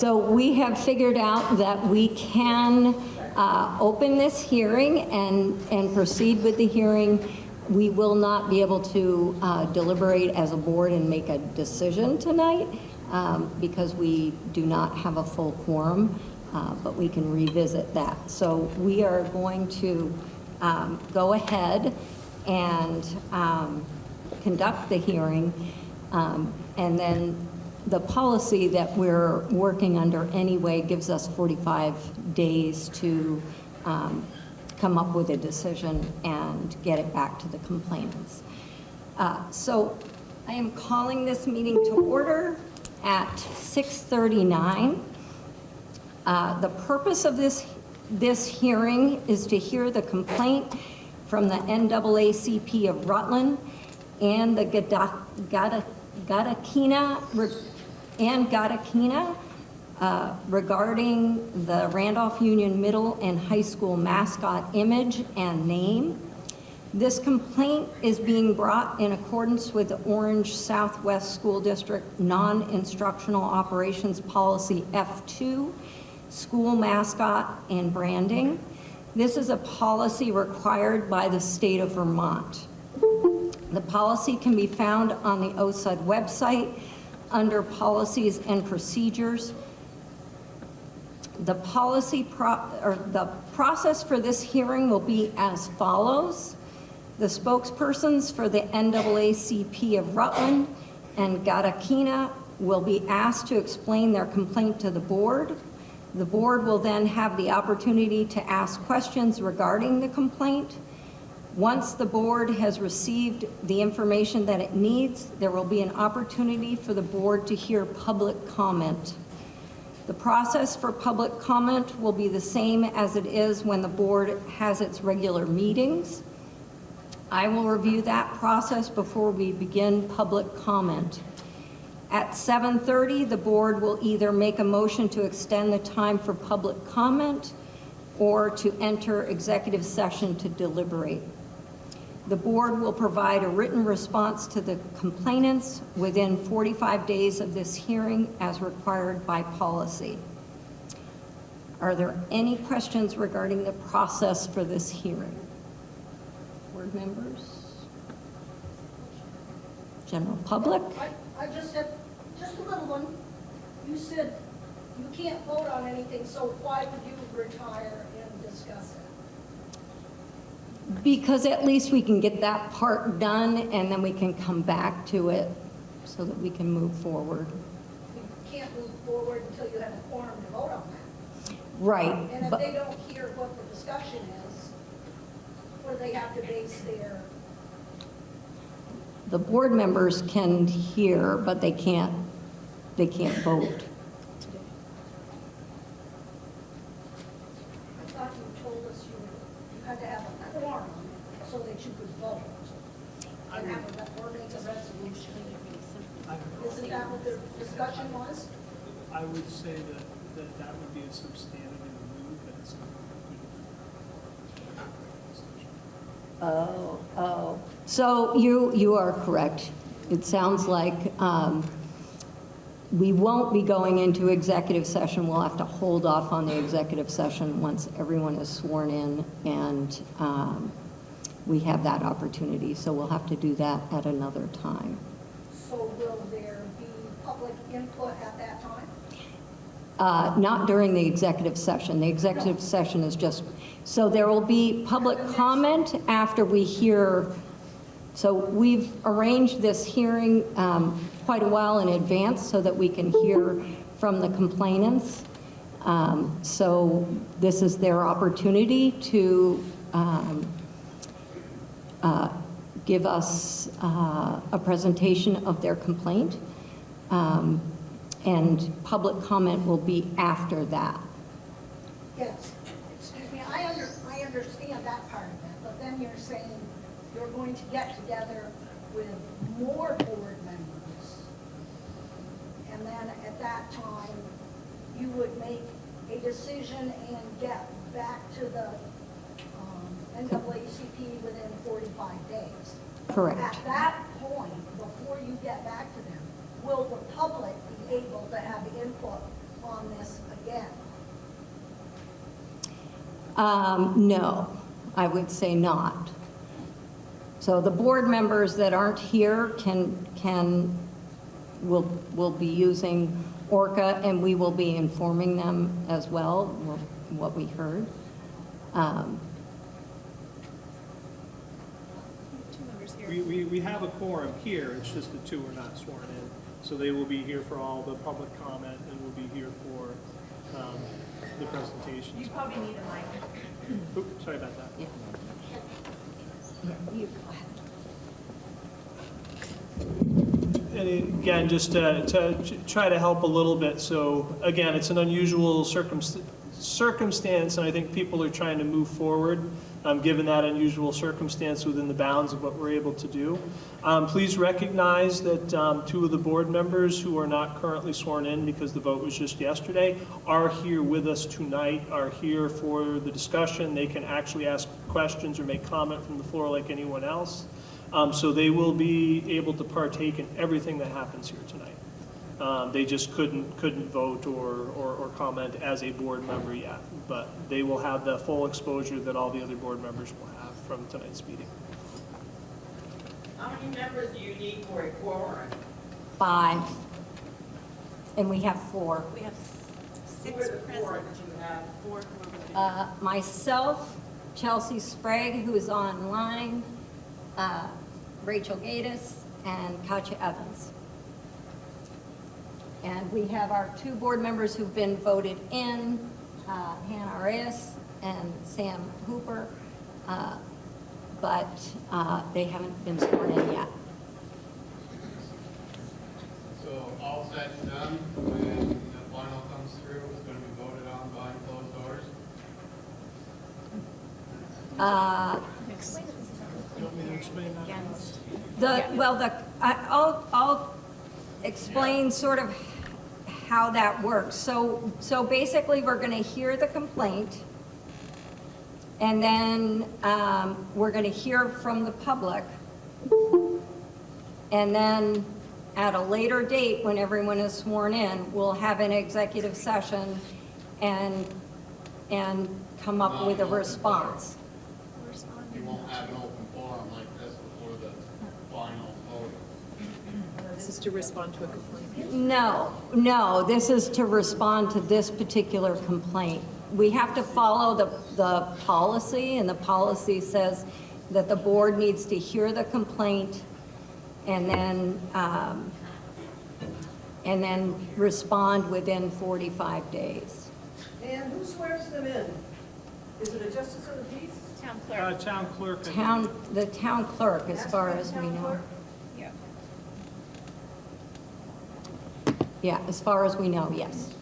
So we have figured out that we can uh, open this hearing and, and proceed with the hearing. We will not be able to uh, deliberate as a board and make a decision tonight um, because we do not have a full quorum, uh, but we can revisit that. So we are going to um, go ahead and um, conduct the hearing. um, And then the policy that we're working under anyway gives us 45 days to um, come up with a decision and get it back to the complainants. Uh, So I am calling this meeting to order at 6:39. Uh, The purpose of this, this hearing is to hear the complaint from the NAACP of Rutland and the Gada- Gada- Gedakina, and Gedakina uh, regarding the Randolph Union Middle and High School mascot image and name. This complaint is being brought in accordance with the Orange Southwest School District Non-Instructional Operations Policy F2, School Mascot and Branding. This is a policy required by the state of Vermont. The policy can be found on the OSUD website under Policies and Procedures. The policy, or the process for this hearing will be as follows. The spokespersons for the NAACP of Rutland and Gedakina will be asked to explain their complaint to the board. The board will then have the opportunity to ask questions regarding the complaint. Once the board has received the information that it needs, there will be an opportunity for the board to hear public comment. The process for public comment will be the same as it is when the board has its regular meetings. I will review that process before we begin public comment. At 7:30, the board will either make a motion to extend the time for public comment or to enter executive session to deliberate. The board will provide a written response to the complainants within 45 days of this hearing as required by policy. Are there any questions regarding the process for this hearing? Board members? General public? I, I just said, just a little one. You said you can't vote on anything, so why would you retire? Because at least we can get that part done and then we can come back to it so that we can move forward. You can't move forward until you have a quorum to vote on that. Right. And if but- they don't hear what the discussion is, do they have to base their, The board members can hear, but they can't, they can't vote. I thought you told us you, you had to have a quorum so that you could vote. And have a, or make a resolution. Isn't that what the discussion was? I would say that, that that would be a substantive move, but it's not. Oh, oh. So you, you are correct. It sounds like um, we won't be going into executive session. We'll have to hold off on the executive session once everyone is sworn in and um, we have that opportunity. So we'll have to do that at another time. So will there be public input at that time? Uh, Not during the executive session. The executive session is just, so there will be public comment after we hear, so we've arranged this hearing um, quite a while in advance so that we can hear from the complainants. Um, So this is their opportunity to um, uh, give us uh, a presentation of their complaint. Um, And public comment will be after that. Yes, excuse me, I under, I understand that part of it, but then you're saying you're going to get together with more board members. And then at that time, you would make a decision and get back to the um, NAACP within 45 days. Correct. At that point, before you get back to them, will the public be able to have input on this again? Um, No, I would say not. So the board members that aren't here can, can, will, will be using Orca, and we will be informing them as well, what we heard. Um, Two members here. We, we, we have a quorum here, it's just the two are not sworn in. So they will be here for all the public comment and will be here for, um, the presentations. You probably need a mic. Oops, sorry about that. yeah. Yeah, you go ahead. And again, just to, to try to help a little bit, so again, it's an unusual circumst- circumstance, and I think people are trying to move forward, um, given that unusual circumstance within the bounds of what we're able to do. Um, please recognize that, um, two of the board members who are not currently sworn in because the vote was just yesterday are here with us tonight, are here for the discussion. They can actually ask questions or make comment from the floor like anyone else. Um, So they will be able to partake in everything that happens here tonight. Um, They just couldn't, couldn't vote or, or or comment as a board member yet, but they will have the full exposure that all the other board members will have from tonight's meeting. How many members do you need for a quorum? Five. And we have four. We have Who six are the four present. that you have? Four who are voting. Uh, Myself, Chelsea Sprague, who is online, uh, Rachel Gatus, and Katya Evans. And we have our two board members who've been voted in, uh, Hannah Arias and Sam Hooper, uh, but uh, they haven't been sworn in yet. So all said and done, when the final comes through, it's gonna be voted on behind closed doors? Uh, You want me to explain that? Against. The, well, the, I- I'll, I'll explain sort of how that works. So, so basically, we're going to hear the complaint, and then um, we're going to hear from the public. And then at a later date, when everyone is sworn in, we'll have an executive session and, and come up with a response. You won't have an open forum like this before the final vote? This is to respond to a complaint. No, no, this is to respond to this particular complaint. We have to follow the, the policy, and the policy says that the board needs to hear the complaint and then, um, and then respond within 45 days. And who swears them in? Is it a justice of the peace? Town Uh, clerk. Town clerk. Town, the town clerk, as Ask far as we town know. clerk? Yeah, as far as we know, yes.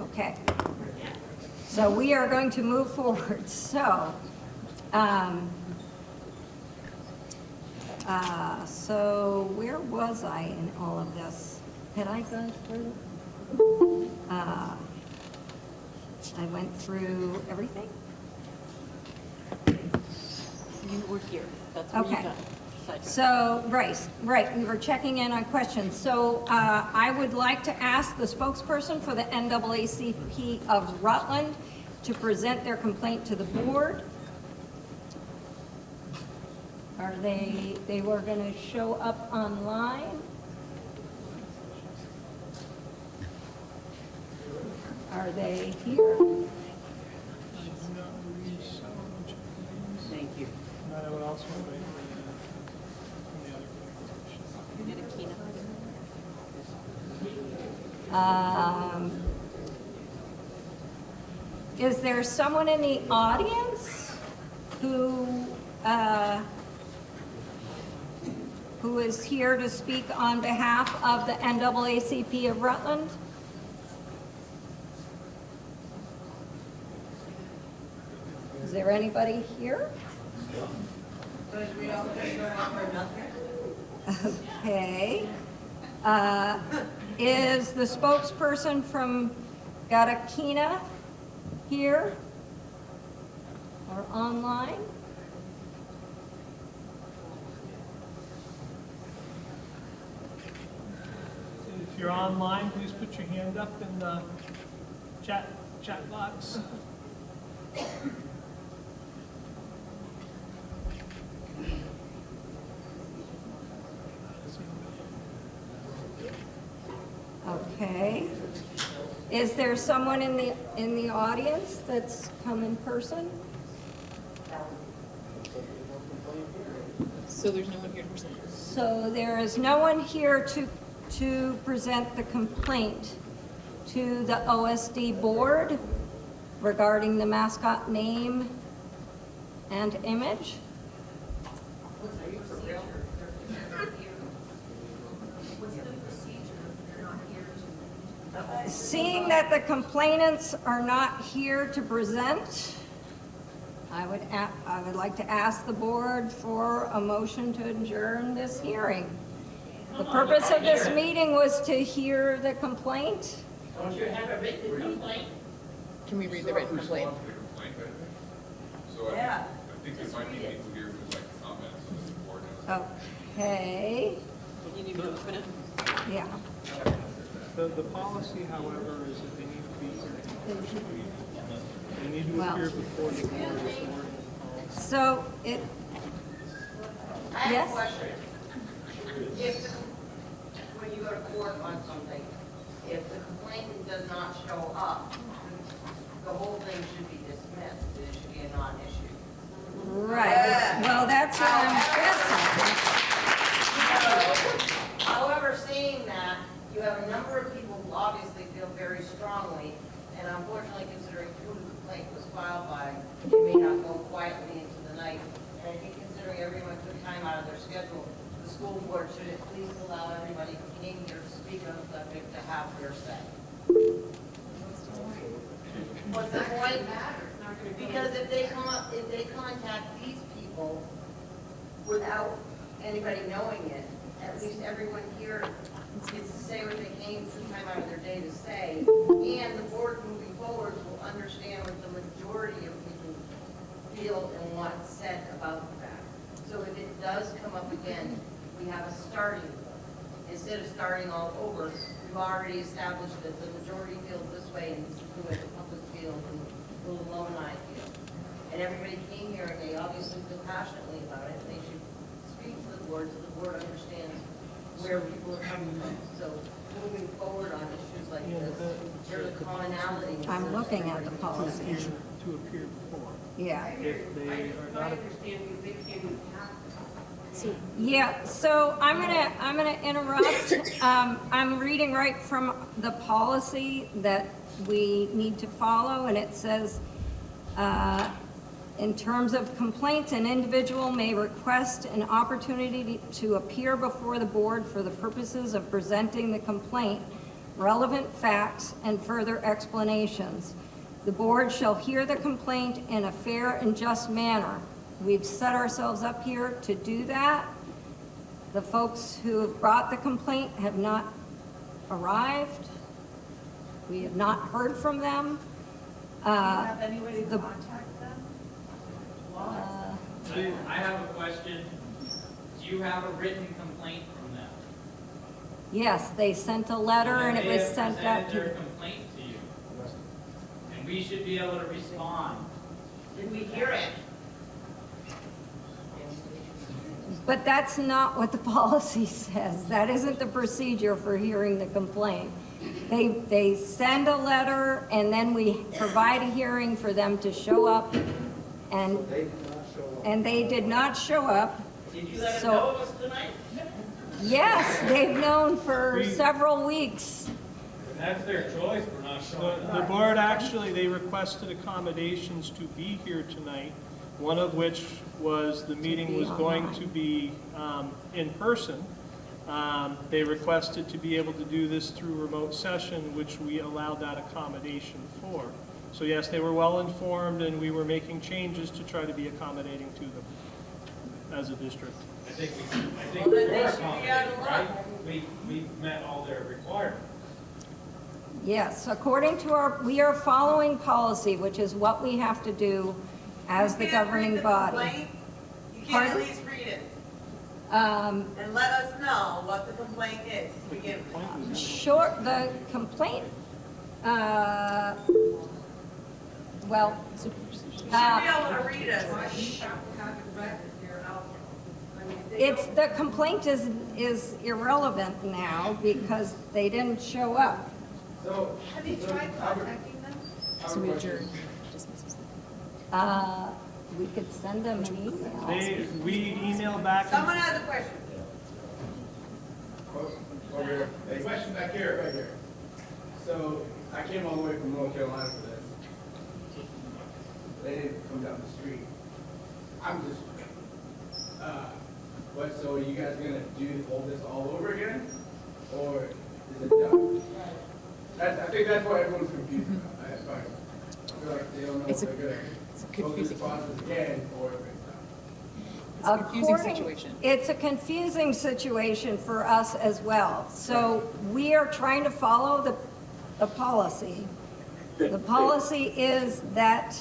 Okay. So we are going to move forward. So, um, uh, so where was I in all of this? Had I gone through? Uh, I went through everything? You were here, that's where you Okay. done. Side. So, right, right, we were checking in on questions. So uh, I would like to ask the spokesperson for the NAACP of Rutland to present their complaint to the board. Are they, they were going to show up online? Are they here? Thank you. Not anyone else want to wait for the, from the other organization? You did a keynote. Um, Is there someone in the audience who, uh, who is here to speak on behalf of the NAACP of Rutland? Is there anybody here? Okay. Uh, Is the spokesperson from Gedakina here? Or online? If you're online, please put your hand up in the chat, chat box. Okay. Is there someone in the, in the audience that's come in person? So there's no one here to present. So there is no one here to, to present the complaint to the OSD board regarding the mascot name and image? Seeing that the complainants are not here to present, I would, a- I would like to ask the board for a motion to adjourn this hearing. The purpose of this meeting was to hear the complaint. Don't you have a written complaint? Can we read the written complaint? So I Yeah. I think there might be people here who'd like to comment, so the board knows. Okay, You need me to open it? yeah. The, the policy, however, is that they need to be here. They need to Well- appear before the board is awarded. So it, I have Yes? a question. If, the- when you go to court on something, if the complainant does not show up, the whole thing should be dismissed, it should be a non-issue. right, well, that's what I'm guessing. However, saying that, you have a number of people who obviously feel very strongly, and unfortunately considering who the complaint was filed by, you may not go quietly into the night. And I think considering everyone took time out of their schedule, the school board should at least allow everybody who came here to speak on the subject to have their say. What's the point? Because if they come up, if they contact these people without anybody knowing it, at least everyone here gets to say what they came, took time out of their day to say, and the board moving forward will understand what the majority of people feel and want said about that. So if it does come up again, we have a starting point. Instead of starting all over, we've already established that the majority feels this way, and is the the public feels, and the alumni feel. And everybody came here, and they obviously feel passionately about it, and they should speak to the board, so the board understands where people are coming from. So moving forward on issues like this, there's a commonality. I'm looking at the policy, Appear- To appear before. yeah. If they are not, understand you, they can Yeah, so I'm gonna, I'm gonna interrupt. Um, I'm reading right from the policy that we need to follow, and it says, uh, in terms of complaints, an individual may request an opportunity to appear before the board for the purposes of presenting the complaint, relevant facts, and further explanations. The board shall hear the complaint in a fair and just manner. We've set ourselves up here to do that. The folks who have brought the complaint have not arrived. We have not heard from them. Uh, Have any to the- contact uh, I have a question. Do you have a written complaint from them? Yes, they sent a letter and it was sent They out have their to, complaint to you. And we should be able to respond. Did we hear it? but that's not what the policy says. That isn't the procedure for hearing the complaint. They, they send a letter and then we provide a hearing for them to show up and, and they did not show up. Did you let us So- know it was tonight? Yes, they've known for several weeks. That's their choice for not showing the, the board actually, they requested accommodations to be here tonight, one of which was the meeting was going to be, um, in person. Um, they requested to be able to do this through remote session, which we allowed that accommodation for. So yes, they were well informed and we were making changes to try to be accommodating to them as a district. I think we, I think Well, we were should be out accommodating, right? We, we met all their requirements. Yes, according to our, we are following policy, which is what we have to do as the You can't read governing the body. complaint. You can't Pardon? at least read it Um, and let us know what the complaint is to begin with. Sh- short, the complaint, uh, well, You should uh, be able to read it. it's, the complaint is, is irrelevant now because they didn't show up. So, Have you tried contacting them? So we adjourn, dismisses. Uh, we could send them an email. They, we email back. Someone has a question. over here. A question back here, right here. So, I came all the way from North Carolina for this. They didn't come down the street. I'm just, uh, what, so are you guys gonna do, all this all over again? Or is it done? That's, I think that's what everyone's confused about. That's fine. I feel like they don't know It's a- they're it's a gonna go through the confusing- process again, or if it's done. It's a confusing According- situation. It's a confusing situation for us as well. So we are trying to follow the, the policy. The policy is that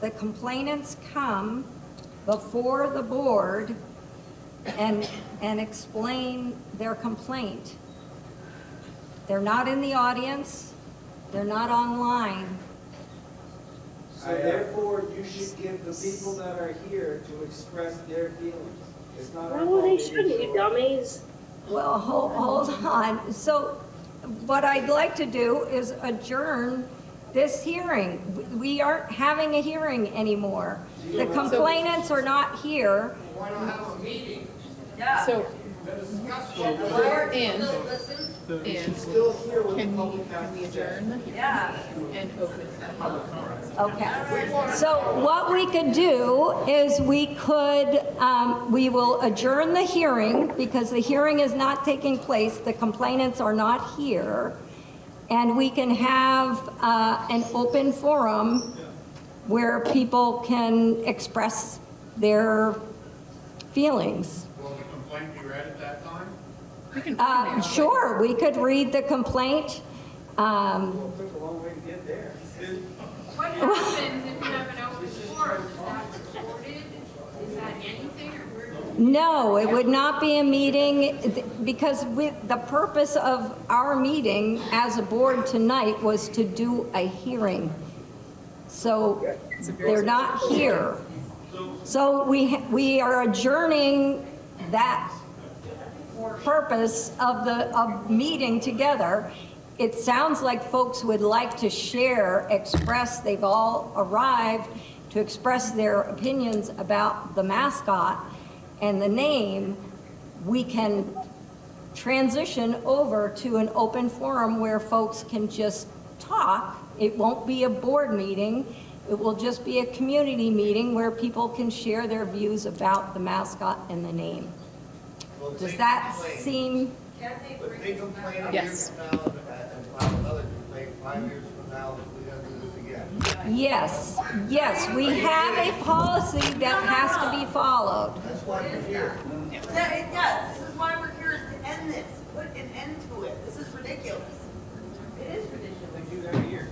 the complainants come before the board and, and explain their complaint. They're not in the audience, they're not online. So therefore, you should give the people that are here to express their feelings. It's not our No, they shouldn't, show you dummies. Well, hold, hold on. So what I'd like to do is adjourn this hearing. We aren't having a hearing anymore. The complainants are not here. Why not have a meeting So, to discuss and, and Still here with can we, can we has to say. adjourn the hearing Yeah. and open the public? Okay. So what we could do is we could, um, we will adjourn the hearing because the hearing is not taking place. The complainants are not here. And we can have uh, an open forum where people can express their feelings. Will the complaint be read at that time? We can. Uh, Sure, we could read the complaint. Um, Well, it took a long way to get there. What happens if you have an open forum? Is that recorded? Is that anything or we're just No, it would not be a meeting, because with, the purpose of our meeting as a board tonight was to do a hearing. So they're not here. So we, we are adjourning that purpose of the, of meeting together. It sounds like folks would like to share, express, they've all arrived to express their opinions about the mascot and the name. We can transition over to an open forum where folks can just talk. It won't be a board meeting. It will just be a community meeting where people can share their views about the mascot and the name. Does that seem, If they complain a year Yes. from now and and another complaint five years from now, we gotta do this again. Yes, yes, we have a policy that has to be followed. That's why we're here. Yeah, it does. This is why we're here, is to end this, put an end to it. This is ridiculous. It is ridiculous. We do that every year.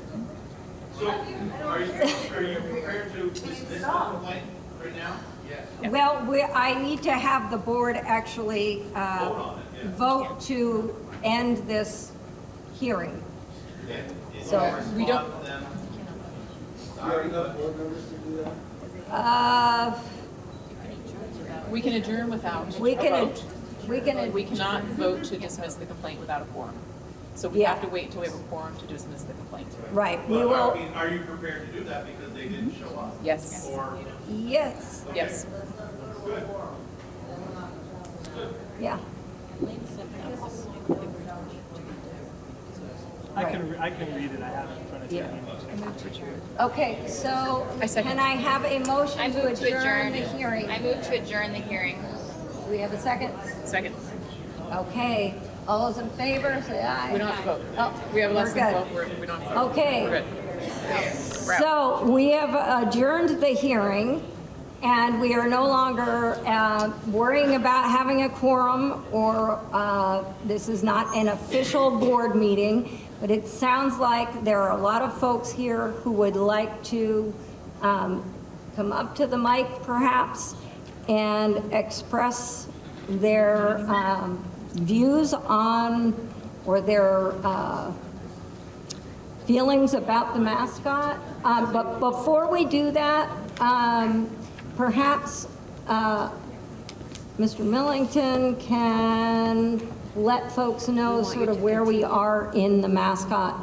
So, are you, are you prepared to dismiss the complaint right now? Yes. Well, we, I need to have the board actually uh, vote to end this hearing. So, We don't, You have enough board members to do that? Uh, we can adjourn without a we can, vote. we can, We cannot vote to dismiss the complaint without a quorum. So we have to wait until we have a quorum to dismiss the complaint. right, we But are will, we- Are you prepared to do that because they didn't show up? Yes, Or, yes, yes. yeah. I can, I can read it, I have it in front of me. Okay, so I second. can I have a motion to move to adjourn adjourn. the hearing? I move to adjourn the hearing. Do we have a second? Second. Okay, all those in favor, say aye. We don't have to vote. Oh, We have less than good. 12, we're, we don't have to vote. Okay. We're good. We're. So we have adjourned the hearing, and we are no longer uh, worrying about having a quorum, or uh, this is not an official board meeting, but it sounds like there are a lot of folks here who would like to um, come up to the mic perhaps and express their um, views on or their uh, feelings about the mascot. Um, But before we do that, um, perhaps uh, Mr. Millington can let folks know sort of where we are in the mascot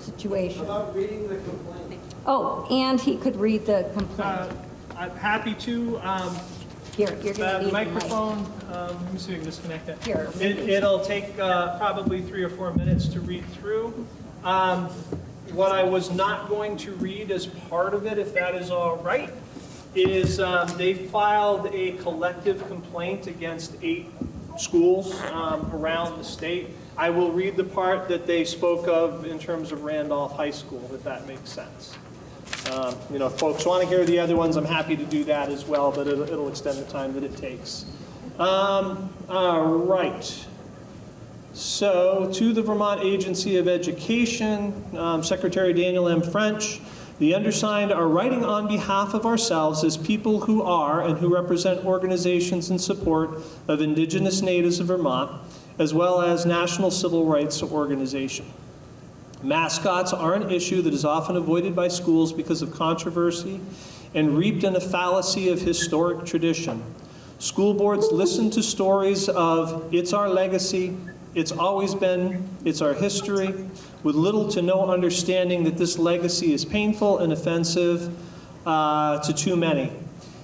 situation. About reading the complaint. Oh, and he could read the complaint. Uh, I'm happy to. Um, Here, you're going to The need the microphone, um, let me see if I can disconnect that. Here. It- It'll take uh, probably three or four minutes to read through. Um, What I was not going to read as part of it, if that is all right, is um, they filed a collective complaint against eight schools um, around the state. I will read the part that they spoke of in terms of Randolph High School, if that makes sense. Um, You know, if folks want to hear the other ones, I'm happy to do that as well, but it'll, it'll extend the time that it takes. Um, all right. So, to the Vermont Agency of Education, um, Secretary Daniel M. French, the undersigned are writing on behalf of ourselves as people who are and who represent organizations in support of Indigenous natives of Vermont, as well as national civil rights organization. Mascots are an issue that is often avoided by schools because of controversy and reaped in a fallacy of historic tradition. School boards listen to stories of, it's our legacy, it's always been, it's our history, with little to no understanding that this legacy is painful and offensive uh, to too many.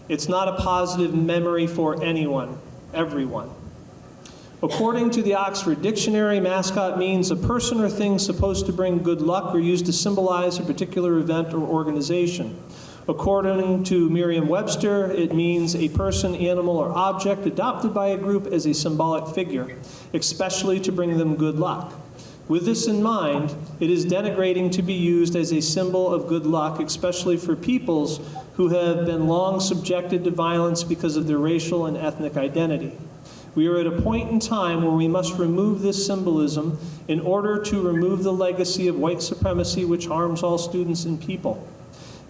It's not a positive memory for anyone, everyone. According to the Oxford Dictionary, mascot means a person or thing supposed to bring good luck or used to symbolize a particular event or organization. According to Merriam-Webster, it means a person, animal, or object adopted by a group as a symbolic figure, especially to bring them good luck. With this in mind, it is denigrating to be used as a symbol of good luck, especially for peoples who have been long subjected to violence because of their racial and ethnic identity. We are at a point in time where we must remove this symbolism in order to remove the legacy of white supremacy which harms all students and people.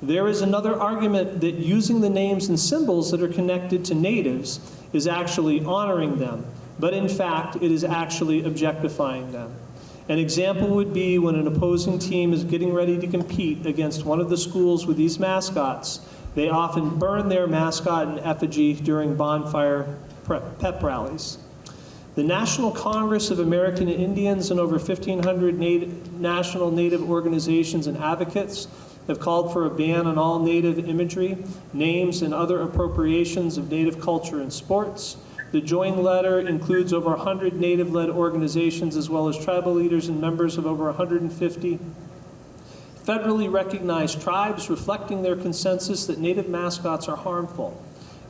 There is another argument that using the names and symbols that are connected to natives is actually honoring them, but in fact, it is actually objectifying them. An example would be when an opposing team is getting ready to compete against one of the schools with these mascots, they often burn their mascot in effigy during bonfire pep rallies. The National Congress of American Indians and over 1,500 nat- national Native organizations and advocates have called for a ban on all Native imagery, names, and other appropriations of Native culture and sports. The joint letter includes over 100 Native-led organizations as well as tribal leaders and members of over 150 federally recognized tribes reflecting their consensus that Native mascots are harmful.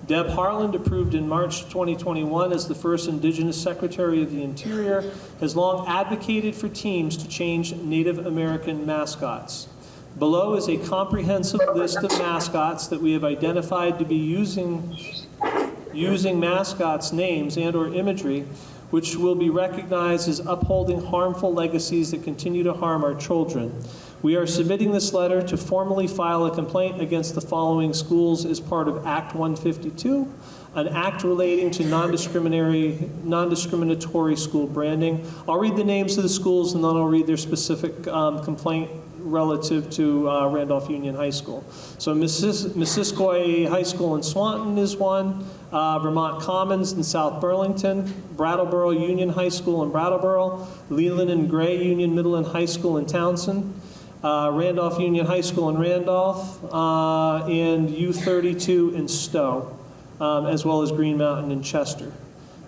Deb Haaland, approved in March 2021 as the first Indigenous Secretary of the Interior, has long advocated for teams to change Native American mascots. Below is a comprehensive list of mascots that we have identified to be using, using mascots' names and or imagery which will be recognized as upholding harmful legacies that continue to harm our children. We are submitting this letter to formally file a complaint against the following schools as part of Act 152, an act relating to non-discriminatory, school branding. I'll read the names of the schools and then I'll read their specific um, complaint relative to uh, Randolph Union High School. So Missis- Missisquoi High School in Swanton is one, uh, Vermont Commons in South Burlington, Brattleboro Union High School in Brattleboro, Leland and Gray Union Middle and High School in Townshend, uh, Randolph Union High School in Randolph, uh, and U32 in Stowe, um, as well as Green Mountain in Chester.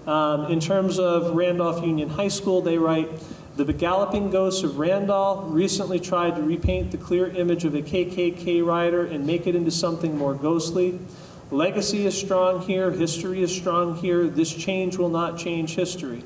Um, in terms of Randolph Union High School, they write, the galloping ghosts of Randolph recently tried to repaint the clear image of a KKK rider and make it into something more ghostly. Legacy is strong here, history is strong here, this change will not change history.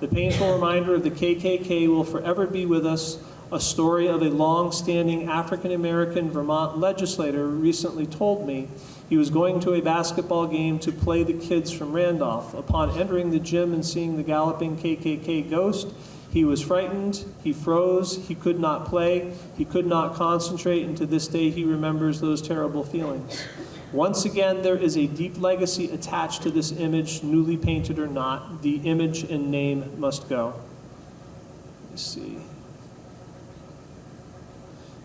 The painful reminder of the KKK will forever be with us. A story of a long-standing African-American Vermont legislator recently told me he was going to a basketball game to play the kids from Randolph. Upon entering the gym and seeing the galloping KKK ghost, he was frightened, he froze, he could not play, he could not concentrate, and to this day he remembers those terrible feelings. Once again, there is a deep legacy attached to this image, newly painted or not. The image and name must go. see.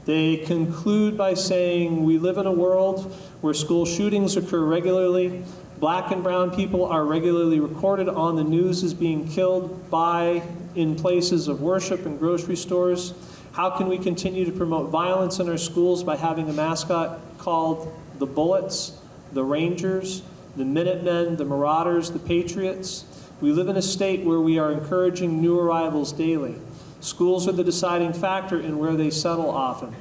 They conclude by saying, We live in a world where school shootings occur regularly. Black and brown people are regularly recorded on the news as being killed by, in places of worship and grocery stores. How can we continue to promote violence in our schools by having a mascot called the Bullets, the Rangers, the Minutemen, the Marauders, the Patriots? We live in a state where we are encouraging new arrivals daily. Schools are the deciding factor in where they settle often.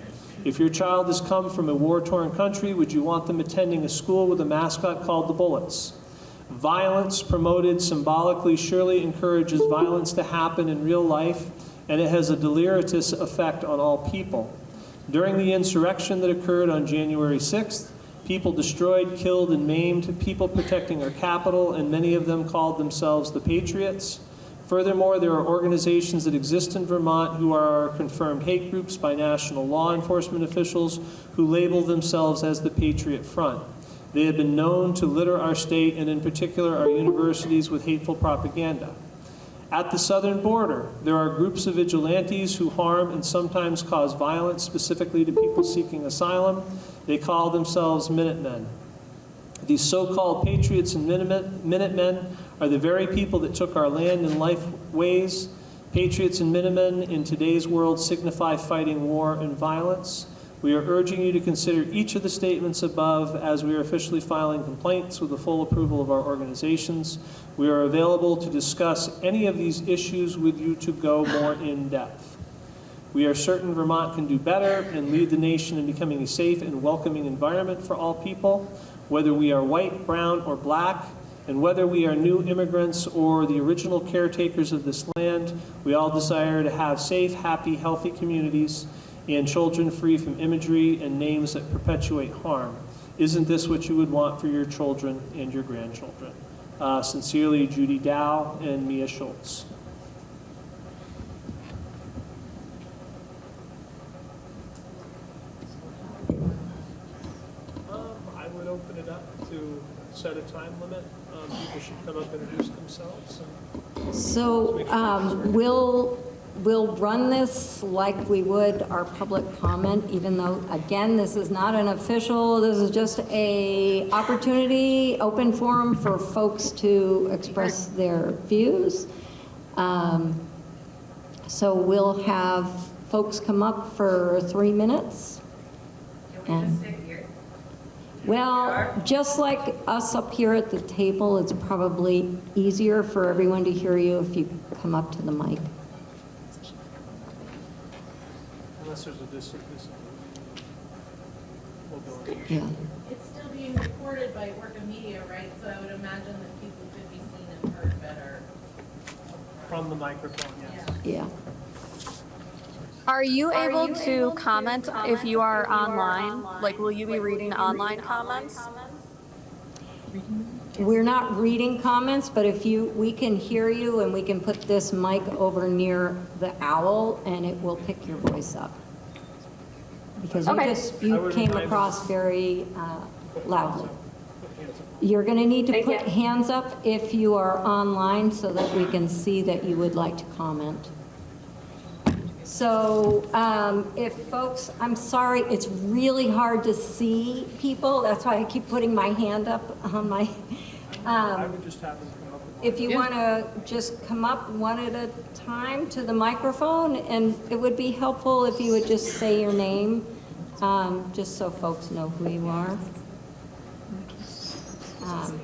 If your child has come from a war-torn country, would you want them attending a school with a mascot called the Bullets? Violence promoted symbolically surely encourages violence to happen in real life, and it has a deleterious effect on all people. During the insurrection that occurred on January 6th, people destroyed, killed, and maimed people protecting our Capitol, and many of them called themselves the Patriots. Furthermore, there are organizations that exist in Vermont who are confirmed hate groups by national law enforcement officials who label themselves as the Patriot Front. They have been known to litter our state and in particular our universities with hateful propaganda. At the southern border, there are groups of vigilantes who harm and sometimes cause violence specifically to people seeking asylum. They call themselves Minutemen. These so-called patriots and Minutemen are the very people that took our land and life ways. Patriots and Minutemen in today's world signify fighting war and violence. We are urging you to consider each of the statements above as we are officially filing complaints with the full approval of our organizations. We are available to discuss any of these issues with you to go more in depth. We are certain Vermont can do better and lead the nation in becoming a safe and welcoming environment for all people, whether we are white, brown, or black, and whether we are new immigrants or the original caretakers of this land, we all desire to have safe, happy, healthy communities and children free from imagery and names that perpetuate harm. Isn't this what you would want for your children and your grandchildren? Uh, sincerely, Judy Dow and Mia Schultz. Um, I would open it up to set a time limit. Um, people should come up and introduce themselves. And So um, we'll, we'll run this like we would our public comment, even though, again, this is not an official, this is just a opportunity, open forum for folks to express their views. Um, So we'll have folks come up for three minutes. And well, just like us up here at the table, it's probably easier for everyone to hear you if you come up to the mic. Unless there's a dis- dis- we'll go in. Yeah. It's still being recorded by Orca Media, right? So I would imagine that people could be seen and heard better. From the microphone, yes. Yeah. Are you able to comment if you are online? Like, will you be reading online comments? We're not reading comments, but if you, we can hear you and we can put this mic over near the owl and it will pick your voice up. Because you Okay. just, I you came mind. across very uh, loudly. You're going to need to Thank put you. hands up if you are online so that we can see that you would like to comment. So um, if folks, I'm sorry, it's really hard to see people. That's why I keep putting my hand up on my, I um, would just have them come up and. if you want to just come up one at a time to the microphone, and it would be helpful if you would just say your name, um, just so folks know who you are. Um,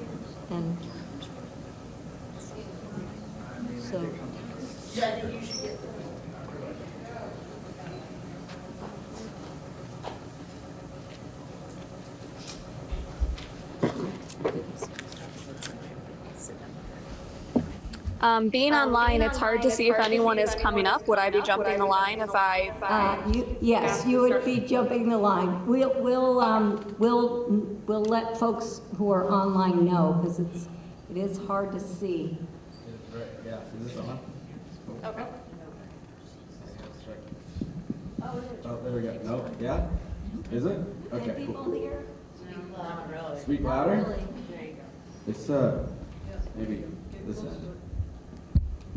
And so, Yeah, I think you should get Um, being online, it's hard to see if anyone is coming up. Would I be jumping the line if I? uh, you, yes, you would be jumping the line. We'll, we'll, um, we'll, we'll let folks who are online know, because it's, it is hard to see. Right, yeah, is this on? Okay. Oh, there we go. No, yeah? Is it? Okay, cool. here? Speak louder? It's, uh, maybe this end.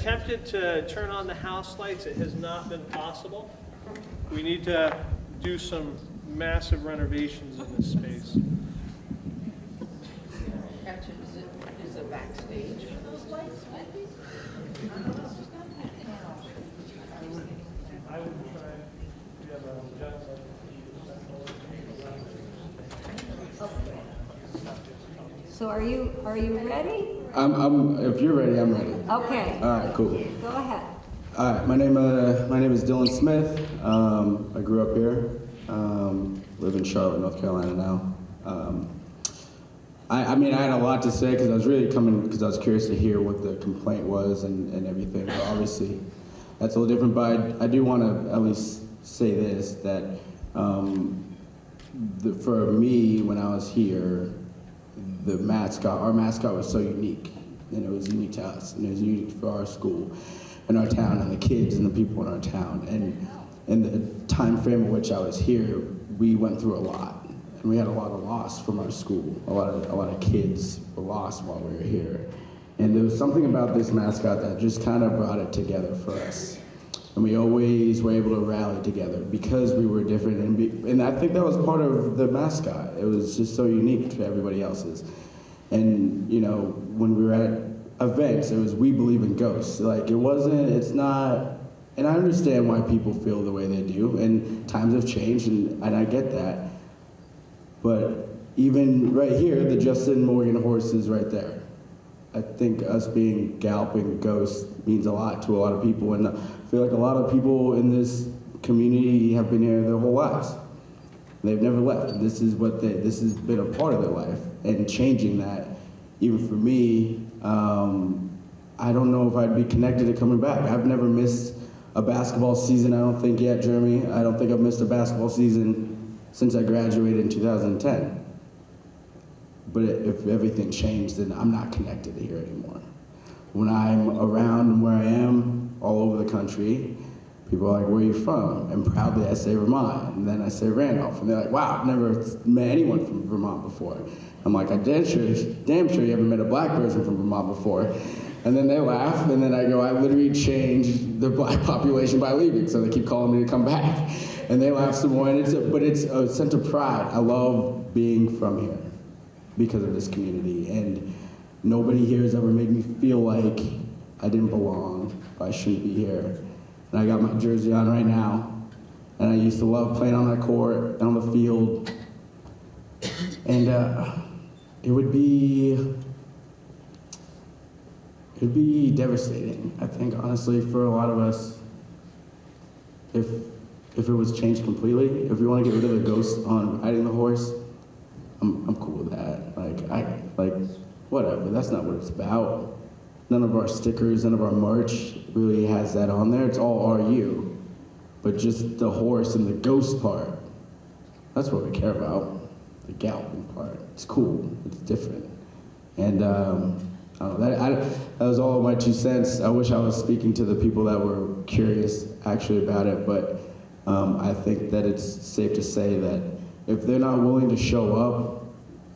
attempted to turn on the house lights, it has not been possible. We need to do some massive renovations in this space. Is it, is backstage for those lights? I would try, we have a gentleman. So are you, are you ready? I'm, I'm, if you're ready, I'm ready. Okay, All right, cool. go ahead. All right, my name, uh, my name is Dylan Smith. Um, I grew up here. Um, live in Charlotte, North Carolina now. Um, I, I mean, I had a lot to say because I was really coming because I was curious to hear what the complaint was and, and everything. But obviously, that's a little different. But I, I do want to at least say this that um, the, for me, when I was here, the mascot, our mascot was so unique, and it was unique to us, and it was unique for our school, and our town, and the kids and the people in our town. And in the time frame in which I was here, we went through a lot, and we had a lot of loss from our school. A lot of a lot of kids were lost while we were here, and there was something about this mascot that just kind of brought it together for us. And we always were able to rally together because we were different. And, be, and I think that was part of the mascot. It was just so unique to everybody else's. And, you know, when we were at events, it was we believe in ghosts. Like, it wasn't, it's not, and I understand why people feel the way they do. And times have changed, and, and I get that. But even right here, the Justin Morgan horse is right there. I think us being galloping ghosts means a lot to a lot of people, and I feel like a lot of people in this community have been here their whole lives. They've never left. This is what they, this has been a part of their life, and changing that, even for me, um, I don't know if I'd be connected to coming back. I've never missed a basketball season. I don't think yet, Jeremy. I don't think I've missed a basketball season since I graduated in 2010. But if everything changed, then I'm not connected to here anymore. When I'm around and where I am, all over the country, people are like, where are you from? And proudly I say Vermont, and then I say Randolph, and they're like, wow, I've never met anyone from Vermont before. I'm like, I'm damn sure, damn sure you haven't met a black person from Vermont before. And then they laugh, and then I go, I literally changed the black population by leaving, so they keep calling me to come back. And they laugh some more, and it's a, but it's a sense of pride. I love being from here because of this community. And nobody here has ever made me feel like I didn't belong, or I shouldn't be here. And I got my jersey on right now. And I used to love playing on that court, and on the field. And uh, it would be, it would be devastating, I think, honestly, for a lot of us, if, if it was changed completely. If we want to get rid of the ghost on riding the horse, I'm, I'm cool with that. Like, I, like, whatever. That's not what it's about. None of our stickers, none of our merch really has that on there. It's all RU. But just the horse and the ghost part, that's what we care about. The galloping part. It's cool. It's different. And um, I know, that, I, that was all my two cents. I wish I was speaking to the people that were curious actually about it, but um, I think that it's safe to say that if they're not willing to show up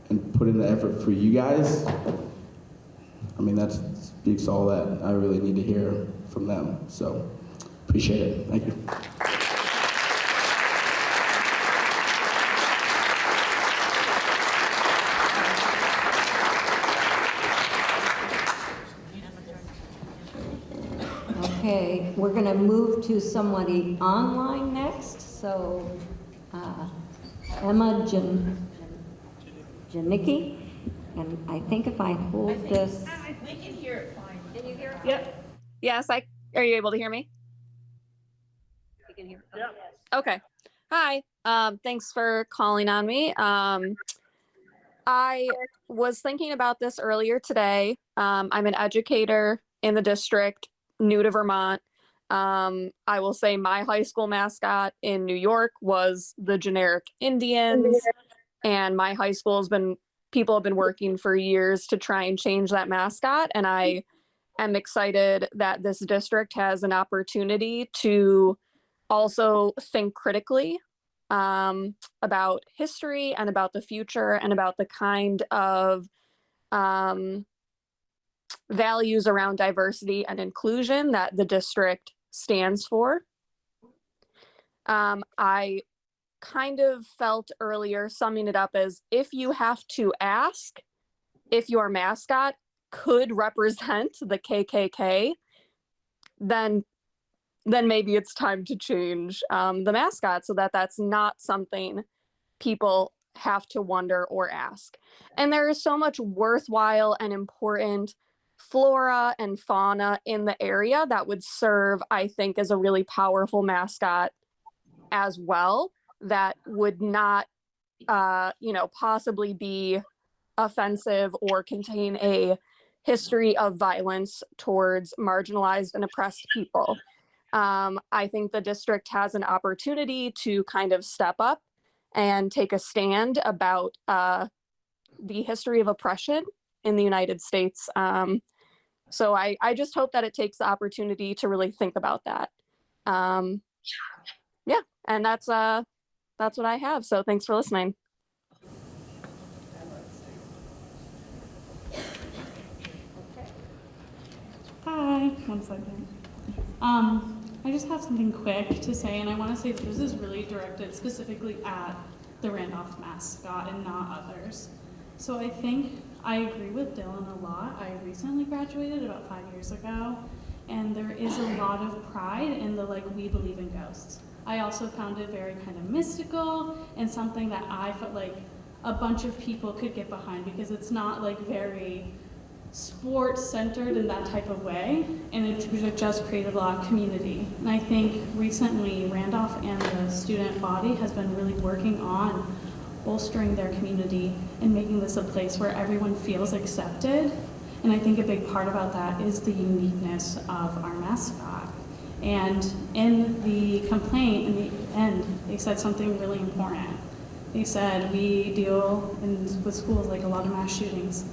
and put in the effort for you guys, I mean, that speaks all that I really need to hear from them. So, appreciate it. Thank you. Okay, we're going to move to somebody online next, so uh, Emma Jan- Janicki, and I think if I hold this, We can hear it fine. Can you hear? it? Yep. Yes, I, are you able to hear me? You can hear. Okay. Hi. Um, thanks for calling on me. Um, I was thinking about this earlier today. Um, I'm an educator in the district, new to Vermont. Um, I will say my high school mascot in New York was the generic Indians, and my high school has been people have been working for years to try and change that mascot, and I am excited that this district has an opportunity to also think critically um, about history and about the future and about the kind of um, values around diversity and inclusion that the district stands for. Um, I kind of felt earlier summing it up as if you have to ask if your mascot could represent the KKK, then then maybe it's time to change um, the mascot so that that's not something people have to wonder or ask. And there is so much worthwhile and important flora and fauna in the area that would serve, I think, as a really powerful mascot as well that would not, uh, you know, possibly be offensive or contain a history of violence towards marginalized and oppressed people. Um, I think the district has an opportunity to kind of step up and take a stand about uh, the history of oppression in the United States. Um, so I, I just hope that it takes the opportunity to really think about that. Um, yeah, and that's uh, that's what I have. So thanks for listening. Hi, one second. Um, I just have something quick to say, and I want to say that this is really directed specifically at the Randolph mascot and not others. So I think I agree with Dylan a lot. I recently graduated about five years ago, and there is a lot of pride in the like, we believe in ghosts. I also found it very kind of mystical and something that I felt like a bunch of people could get behind because it's not like very sports centered in that type of way and it just created a lot of community and i think recently randolph and the student body has been really working on bolstering their community and making this a place where everyone feels accepted. And i think a big part about that is the uniqueness of our mascot. And in the complaint in the end they said something really important. They said we deal in, with schools like a lot of mass shootings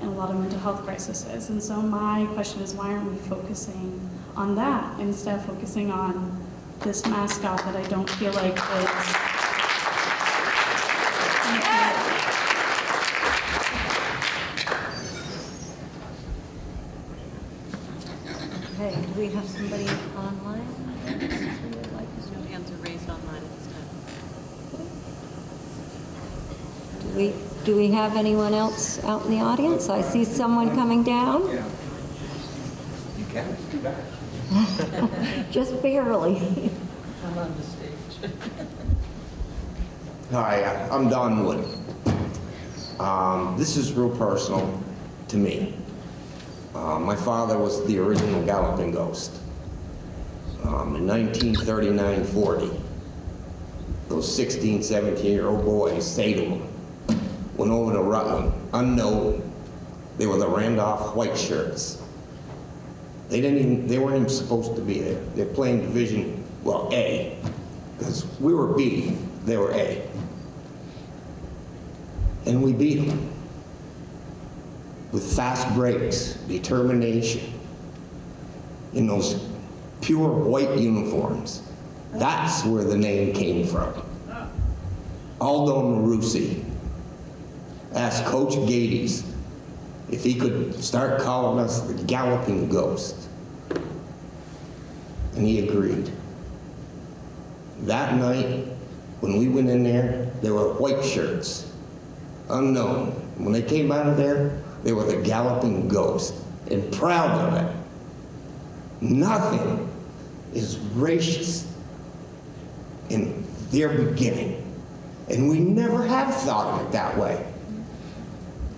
and a lot of mental health crises. And so my question is, why aren't we focusing on that instead of focusing on this mascot that I don't feel like is Okay, do we have somebody online? No hands are raised online at this time. Do we, do we have anyone else out in the audience? I see someone coming down, Yeah. You can, it's too bad. just barely. I'm on the stage. Hi, I'm Don Wood. Um, this is real personal to me. Uh, my father was the original Galloping Ghost. Um, in 1939-40, those 16, 17-year-old boys, Salem, went over to Rutland, unknown. They were the Randolph White Shirts. They didn't even, they weren't even supposed to be there. They're playing Division, well, A, because we were B, they were A. And we beat them with fast breaks, determination, in those pure white uniforms. That's where the name came from. Aldo Marusi asked Coach Gades if he could start calling us the Galloping Ghost. And he agreed. That night, when we went in there, there were white shirts, unknown. When they came out of there, they were the Galloping Ghost, and proud of it. Nothing is racist in their beginning, and we never have thought of it that way.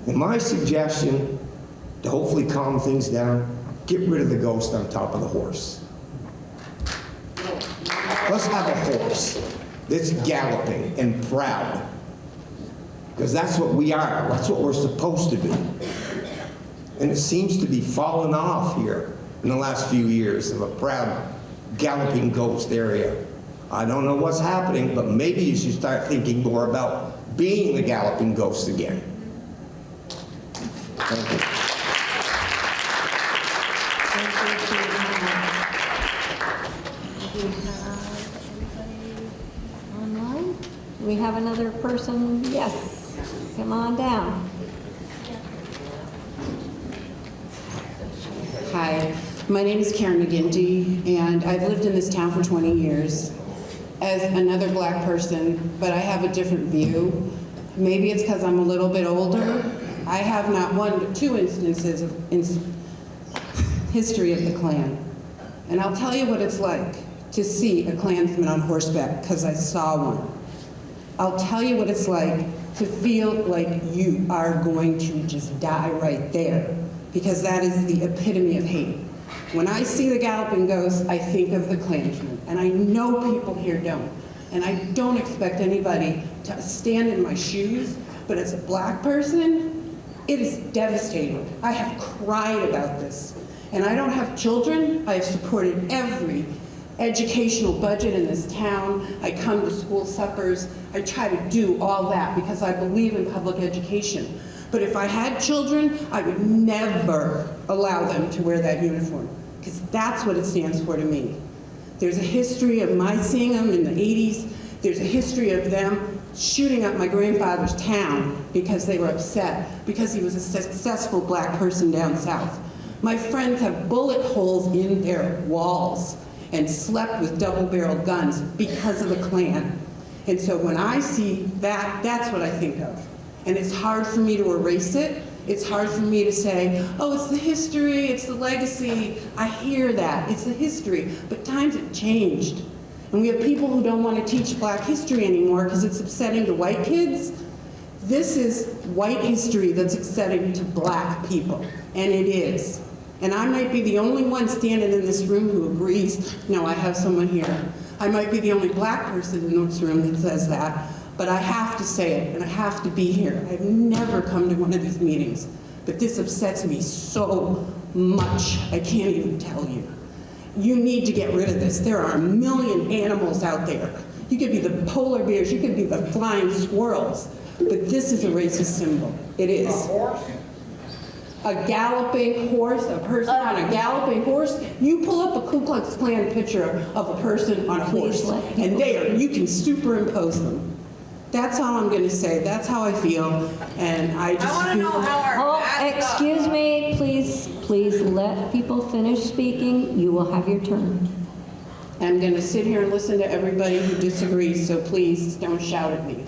And my suggestion, to hopefully calm things down, get rid of the ghost on top of the horse. Let's have a horse that's galloping and proud. Because that's what we are, that's what we're supposed to be. And it seems to be falling off here in the last few years of a proud galloping ghost area. I don't know what's happening, but maybe you should start thinking more about being the galloping ghost again. Thank you. We have another person? Yes, come on down. Hi, my name is Karen McGinty, and I've lived in this town for 20 years as another black person, but I have a different view. Maybe it's because I'm a little bit older. I have not one, but two instances of ins- history of the Klan. And I'll tell you what it's like to see a Klansman on horseback, because I saw one. I'll tell you what it's like to feel like you are going to just die right there, because that is the epitome of hate. When I see the galloping ghost, I think of the Klansman, and I know people here don't. And I don't expect anybody to stand in my shoes, but as a black person, it is devastating. I have cried about this. And I don't have children. I have supported every educational budget in this town. I come to school suppers. I try to do all that because I believe in public education. But if I had children, I would never allow them to wear that uniform because that's what it stands for to me. There's a history of my seeing them in the 80s. There's a history of them shooting up my grandfather's town because they were upset because he was a successful black person down south. My friends have bullet holes in their walls and slept with double-barreled guns because of the Klan. And so when I see that, that's what I think of. And it's hard for me to erase it. It's hard for me to say, oh, it's the history, it's the legacy. I hear that, it's the history. But times have changed. And we have people who don't want to teach black history anymore because it's upsetting to white kids. This is white history that's upsetting to black people, and it is. And I might be the only one standing in this room who agrees, no, I have someone here. I might be the only black person in this room that says that, but I have to say it, and I have to be here. I've never come to one of these meetings, but this upsets me so much, I can't even tell you. You need to get rid of this. There are a million animals out there. You could be the polar bears, you could be the flying squirrels, but this is a racist symbol. It is. A galloping horse, a person on a uh, galloping horse. You pull up a Ku Klux Klan picture of a person on a horse, and there, you can superimpose them. That's all I'm going to say. That's how I feel, and I just I want to know how our Oh, mascot- excuse me, please, please let people finish speaking. You will have your turn. I'm going to sit here and listen to everybody who disagrees, so please don't shout at me.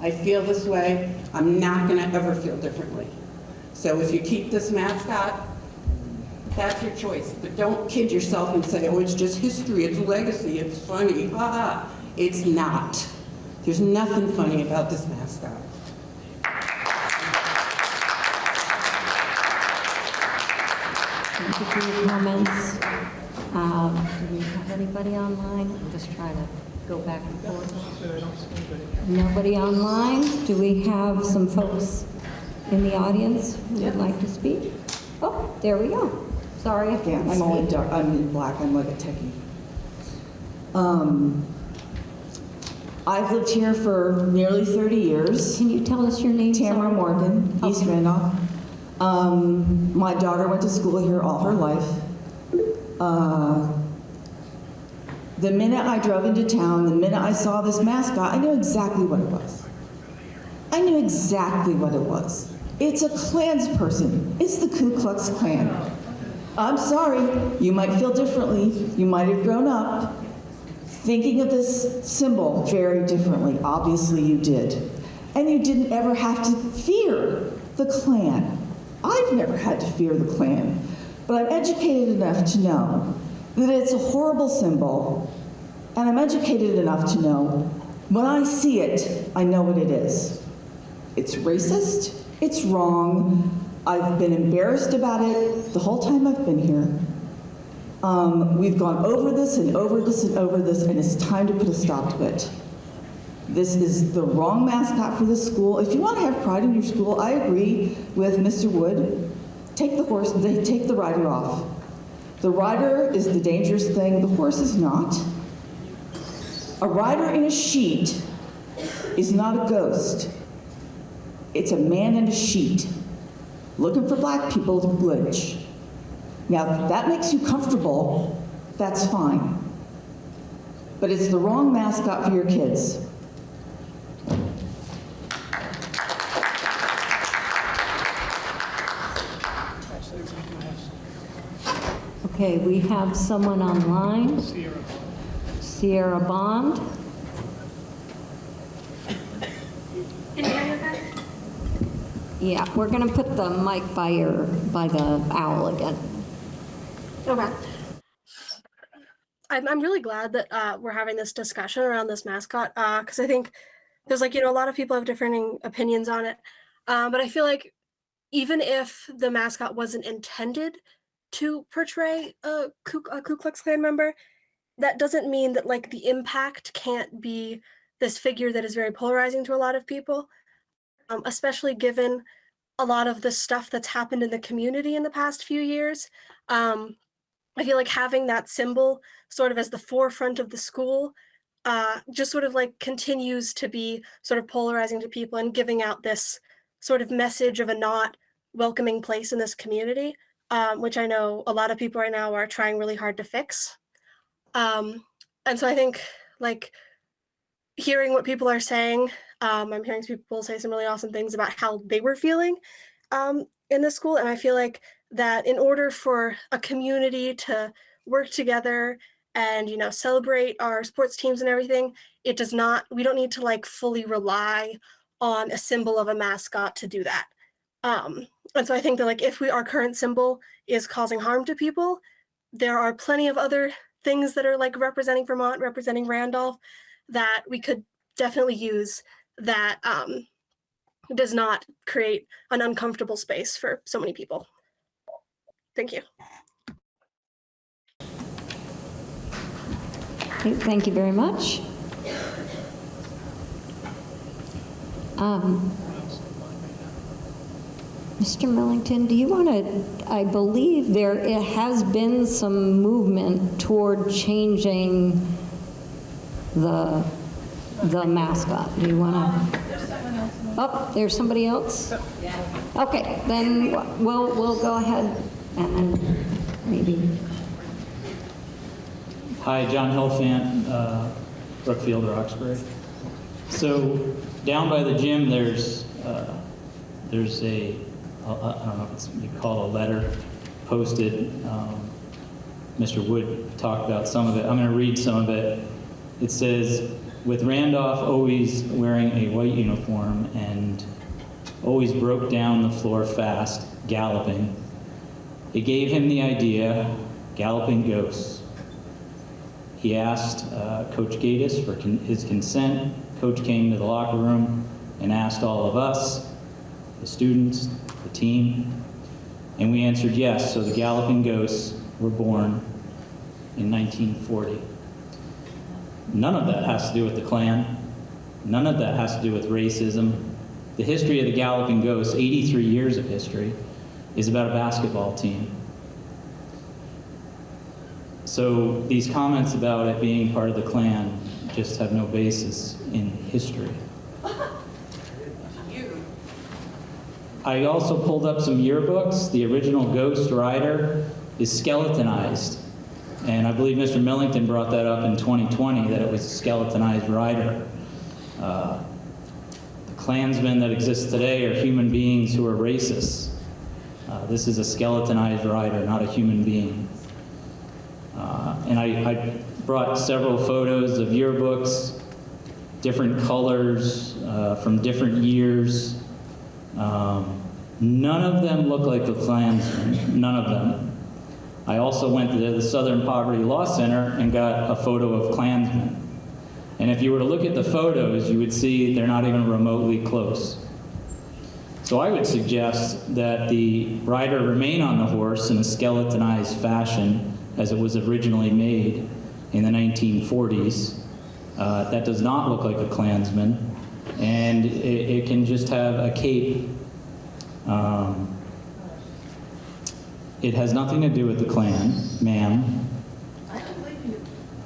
I feel this way. I'm not going to ever feel differently. So if you keep this mascot, that's your choice. But don't kid yourself and say, oh, it's just history, it's legacy, it's funny. Ha ha. It's not. There's nothing funny about this mascot. Thank you for your comments. Um, Do we have anybody online? I'm just trying to go back and forth. Nobody online? Do we have some folks in the audience who would like to speak? Oh, there we go. Sorry if Yeah, I'm only dark, I'm in black, I'm like a techie. Um, I've lived here for nearly 30 years. Can you tell us your name? Tamara Morgan, East Randolph. Um, my daughter went to school here all her life. Uh, the minute I drove into town, the minute I saw this mascot, I knew exactly what it was. I knew exactly what it was. It's a Klans person. It's the Ku Klux Klan. I'm sorry, you might feel differently. You might have grown up thinking of this symbol very differently. Obviously, you did. And you didn't ever have to fear the Klan. I've never had to fear the Klan, but I'm educated enough to know that it's a horrible symbol, and I'm educated enough to know when I see it, I know what it is. It's racist, it's wrong, I've been embarrassed about it the whole time I've been here. Um, we've gone over this and over this and over this, and it's time to put a stop to it. This is the wrong mascot for the school. If you want to have pride in your school, I agree with Mr. Wood. Take the horse, they take the rider off. The rider is the dangerous thing, the horse is not. A rider in a sheet is not a ghost. It's a man in a sheet looking for black people to glitch. Now, if that makes you comfortable, that's fine. But it's the wrong mascot for your kids. Okay, we have someone online. Sierra Bond. Yeah, we're gonna put the mic by your, by the owl again. Okay. I'm, I'm really glad that uh, we're having this discussion around this mascot because I think there's like, you know, a lot of people have differing opinions on it. Um, but I feel like even if the mascot wasn't intended to portray a Ku, a Ku Klux Klan member, that doesn't mean that like the impact can't be this figure that is very polarizing to a lot of people, um, especially given a lot of the stuff that's happened in the community in the past few years. Um, I feel like having that symbol sort of as the forefront of the school uh, just sort of like continues to be sort of polarizing to people and giving out this sort of message of a not welcoming place in this community, um, which I know a lot of people right now are trying really hard to fix. Um, and so I think like hearing what people are saying, um, I'm hearing people say some really awesome things about how they were feeling um, in the school. And I feel like that in order for a community to work together and you know celebrate our sports teams and everything it does not we don't need to like fully rely on a symbol of a mascot to do that um and so i think that like if we our current symbol is causing harm to people there are plenty of other things that are like representing vermont representing randolph that we could definitely use that um does not create an uncomfortable space for so many people Thank you. Thank you very much. Um, Mr. Millington, do you want to, I believe there it has been some movement toward changing the, the mascot. Do you want to? Oh, there's somebody else? Okay, then we'll, we'll go ahead and maybe. Hi, John Helfant, uh, Brookfield, Roxbury. So down by the gym, there's uh, there's a I don't know if it's you call a letter posted. Um, Mr. Wood talked about some of it. I'm going to read some of it. It says, with Randolph always wearing a white uniform and always broke down the floor fast, galloping, it gave him the idea, galloping ghosts. He asked uh, Coach Gatis for con his consent. Coach came to the locker room and asked all of us, the students, the team, and we answered yes, so the Galloping Ghosts were born in 1940. None of that has to do with the Klan. None of that has to do with racism. The history of the Galloping Ghosts, 83 years of history, is about a basketball team. So these comments about it being part of the Klan just have no basis in history. I also pulled up some yearbooks. The original Ghost Rider is skeletonized. And I believe Mr. Millington brought that up in 2020, that it was a skeletonized rider. Uh, the Klansmen that exist today are human beings who are racists. Uh, this is a skeletonized rider, not a human being. Uh, and I, I, brought several photos of yearbooks, different colors uh, from different years. Um, none of them look like the Klansmen, none of them. I also went to the Southern Poverty Law Center and got a photo of Klansmen. And if you were to look at the photos, you would see they're not even remotely close. So I would suggest that the rider remain on the horse in a skeletonized fashion as it was originally made in the 1940s. Uh, that does not look like a Klansman, and it, it can just have a cape. Um, it has nothing to do with the Klan, ma'am.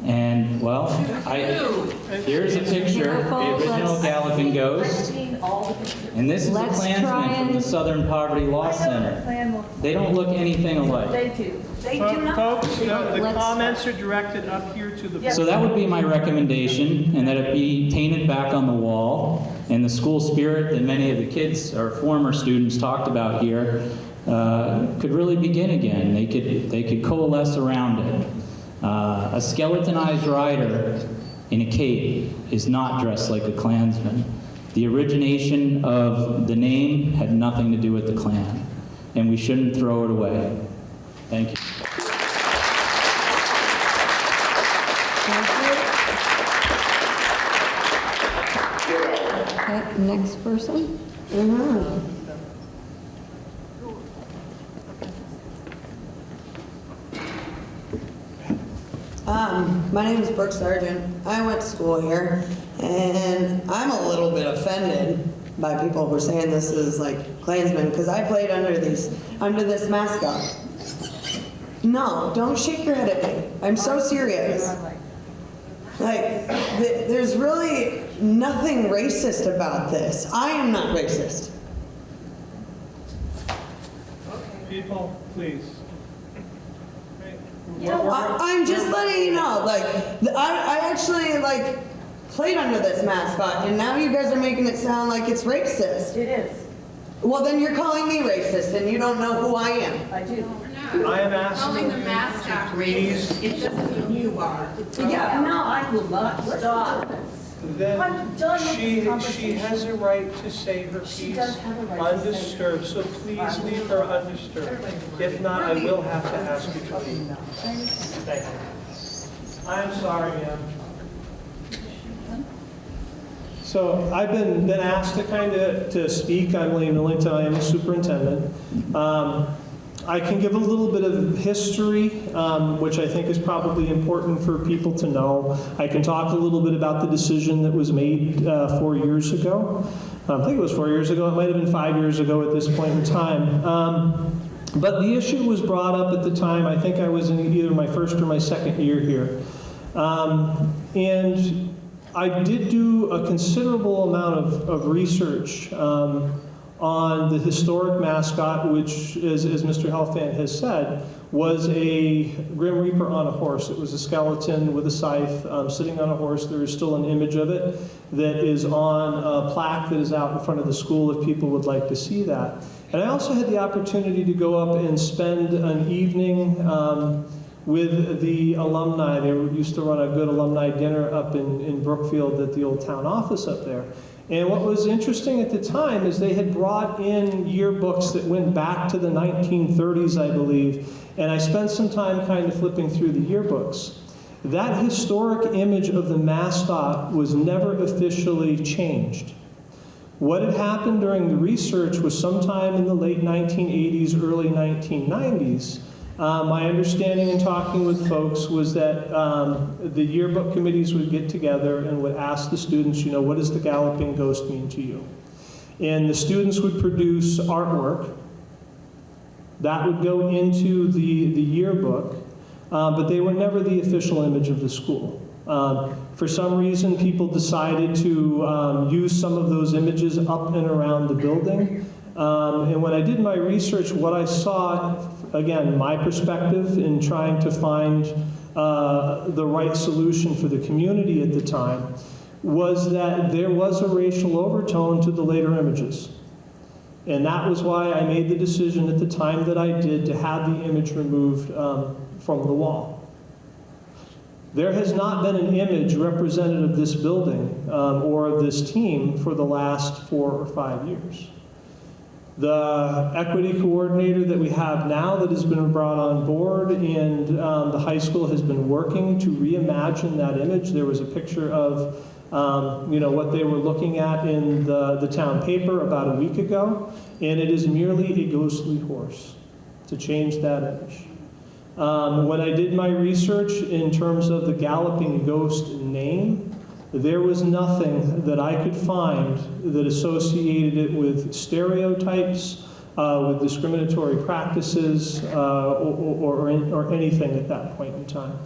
And, well, I, here's a picture, the Careful, original let's- Galloping Ghost. And this is a Let's try Klansman from the and- Southern Poverty Law Center. They don't look anything alike. They do. They do not. Folks, uh, the the Let's- comments are directed up here to the. So that would be my recommendation, and that it be painted back on the wall, and the school spirit that many of the kids or former students talked about here uh, could really begin again. They could, they could coalesce around it. Uh, A skeletonized rider in a cape is not dressed like a Klansman. The origination of the name had nothing to do with the Klan, and we shouldn't throw it away. Thank you. Okay, next person? Um, my name is Brooke Sargent. I went to school here, and I'm a little bit offended by people who are saying this is like Klansmen because I played under these under this mascot. No, don't shake your head at me. I'm so serious. Like, th- there's really nothing racist about this. I am not racist. People, please. I, I'm just letting you know, like, I, I actually, like, played under this mascot, and now you guys are making it sound like it's racist. It is. Well, then you're calling me racist, and you don't know who I am. I do. I am asking Calling the mascot Please. It doesn't mean you are. Yeah, no, I will not stop. Then I'm done with she, she has a right to say her She piece does have a right undisturbed, so please leave her undisturbed. If not, I will have to ask you to leave. Thank you. I'm sorry, ma'am. So I've been, been asked to kind of, to speak. I'm William Millington, I am the superintendent. Um, I can give a little bit of history, um, which I think is probably important for people to know. I can talk a little bit about the decision that was made uh, four years ago. Um, I think it was four years ago, it might have been five years ago at this point in time. Um, But the issue was brought up at the time, I think I was in either my first or my second year here. Um, And I did do a considerable amount of, of research um, on the historic mascot, which, as, as Mr. Helfand has said, was a Grim Reaper on a horse. It was a skeleton with a scythe um, sitting on a horse. There is still an image of it that is on a plaque that is out in front of the school if people would like to see that. And I also had the opportunity to go up and spend an evening um, with the alumni. They used to run a good alumni dinner up in, in Brookfield at the old town office up there. And what was interesting at the time is they had brought in yearbooks that went back to the 1930s, I believe, and I spent some time kind of flipping through the yearbooks. That historic image of the mascot was never officially changed. What had happened during the research was sometime in the late 1980s, early 1990s. Uh, my understanding in talking with folks was that um, the yearbook committees would get together and would ask the students, you know, what does the galloping ghost mean to you? And the students would produce artwork that would go into the, the yearbook, uh, but they were never the official image of the school. Um, for some reason, people decided to um, use some of those images up and around the building. Um, and when I did my research, what I saw, again, my perspective in trying to find uh, the right solution for the community at the time, was that there was a racial overtone to the later images. And that was why I made the decision at the time that I did to have the image removed um, from the wall. There has not been an image represented of this building um, or of this team for the last four or five years. The equity coordinator that we have now that has been brought on board and um, the high school has been working to reimagine that image. There was a picture of um, you know, what they were looking at in the, the town paper about a week ago, and it is merely a ghostly horse to change that image. Um, when I did my research in terms of the Galloping Ghost name, There was nothing that I could find that associated it with stereotypes, uh, with discriminatory practices, uh, or, or, or anything at that point in time.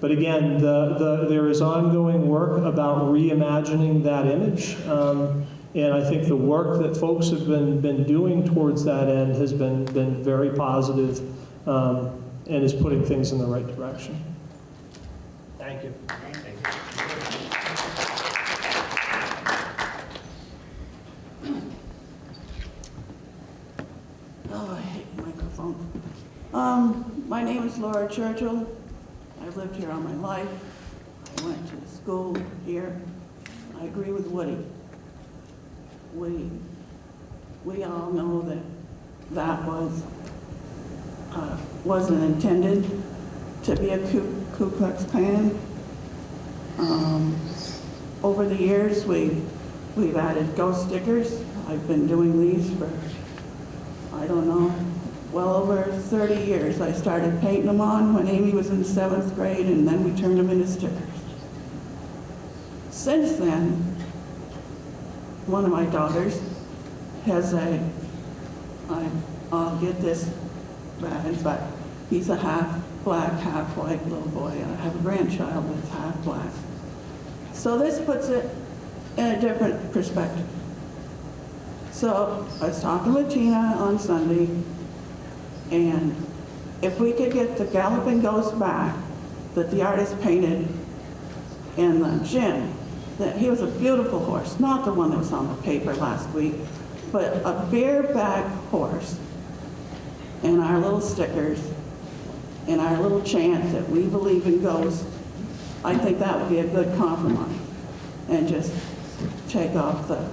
But again, the, the, there is ongoing work about reimagining that image. Um, and I think the work that folks have been, been doing towards that end has been, been very positive, um, and is putting things in the right direction. Thank you. Oh, I hate microphone. Um, my name is Laura Churchill. I've lived here all my life. I went to school here. I agree with Woody. We, we all know that that was, uh, wasn't intended to be a Ku, Ku Klux Klan. Um, over the years, we, we've added ghost stickers. I've been doing these for I don't know, well over 30 years. I started painting them on when Amy was in seventh grade, and then we turned them into stickers. Since then, one of my daughters has a, I, I'll get this bad, but he's a half black, half white little boy. I have a grandchild that's half black. So this puts it in a different perspective. So I was talking with Tina on Sunday, and if we could get the Galloping Ghost back that the artist painted in the gym, that he was a beautiful horse, not the one that was on the paper last week, but a bareback horse, and our little stickers, and our little chant that we believe in ghosts, I think that would be a good compromise, and just take off the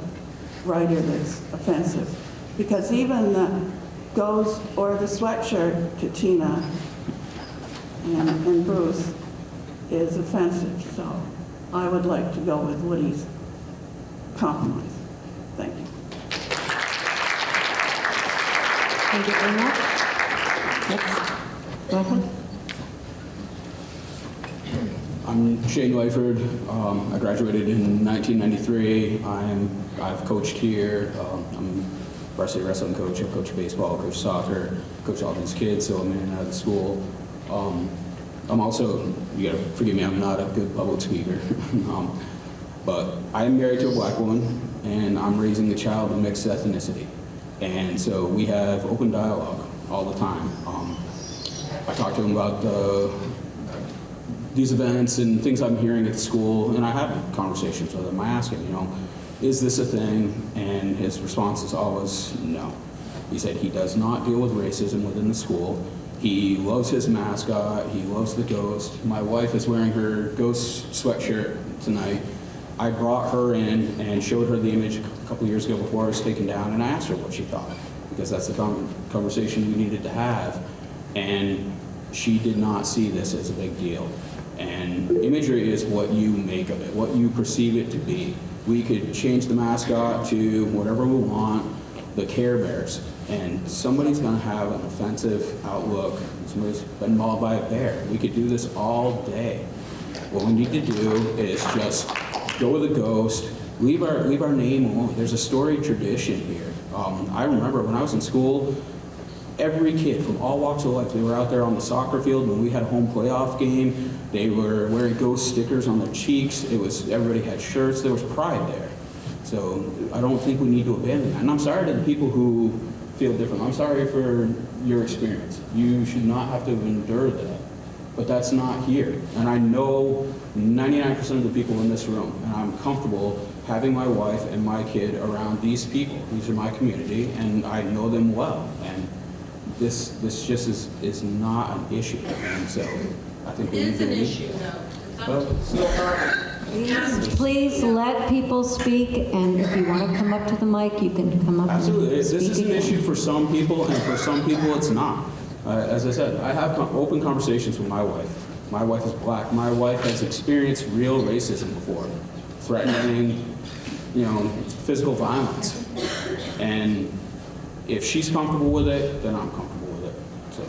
writer that's offensive. Because even the ghost or the sweatshirt to Tina and, and Bruce is offensive. So I would like to go with Woody's compromise. Thank you. Thank you very much. Next. I'm Shane Wyford. Um, I graduated in 1993. I'm, I've coached here. Um, I'm varsity wrestling coach. I coach baseball, coach soccer, coach all these kids, so I'm in and out of school. Um, I'm also, you gotta forgive me, I'm not a good public speaker. um, but I am married to a black woman, and I'm raising a child of mixed ethnicity. And so we have open dialogue all the time. Um, I talk to him about the these events and things I'm hearing at school, and I have conversations with him. I ask him, you know, is this a thing? And his response is always no. He said he does not deal with racism within the school. He loves his mascot. He loves the ghost. My wife is wearing her ghost sweatshirt tonight. I brought her in and showed her the image a couple years ago before it was taken down, and I asked her what she thought, because that's the conversation we needed to have. And she did not see this as a big deal. And imagery is what you make of it, what you perceive it to be. We could change the mascot to whatever we want, the Care Bears, and somebody's gonna have an offensive outlook. Somebody's been mauled by a bear. We could do this all day. What we need to do is just go with a ghost, leave our, leave our name alone. There's a story tradition here. Um, I remember when I was in school, every kid from all walks of life, they were out there on the soccer field when we had a home playoff game. They were wearing ghost stickers on their cheeks. It was, everybody had shirts. There was pride there. So I don't think we need to abandon that. And I'm sorry to the people who feel different. I'm sorry for your experience. You should not have to endure that. But that's not here. And I know 99% of the people in this room, and I'm comfortable having my wife and my kid around these people. These are my community, and I know them well. And this this just is is not an issue. And so I think we need It's to an leave- issue, though. Well, Please, please let people speak, and if you want to come up to the mic, you can come up and Absolutely. This speak is an again. issue for some people, and for some people, it's not. Uh, as I said, I have con- open conversations with my wife. My wife is black. My wife has experienced real racism before, threatening, you know, physical violence. And if she's comfortable with it, then I'm comfortable with it. So.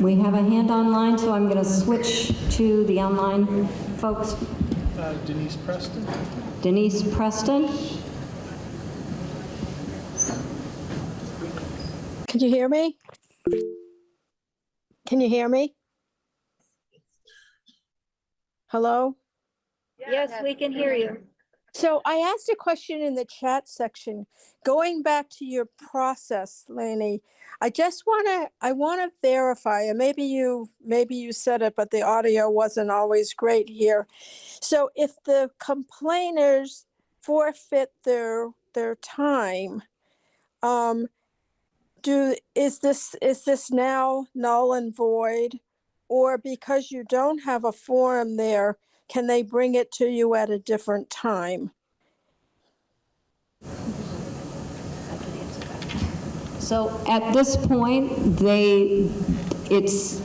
We have a hand online, so I'm going to switch to the online folks. Uh, Denise Preston. Denise Preston. Can you hear me? Can you hear me? Hello? Yes, we can hear you. So I asked a question in the chat section, going back to your process, Laney. I just want to, I want to verify, and maybe you, maybe you said it, but the audio wasn't always great here. So if the complainers forfeit their, their time, um, do, is this, is this now null and void? Or because you don't have a forum there, can they bring it to you at a different time? So at this point, they, it's,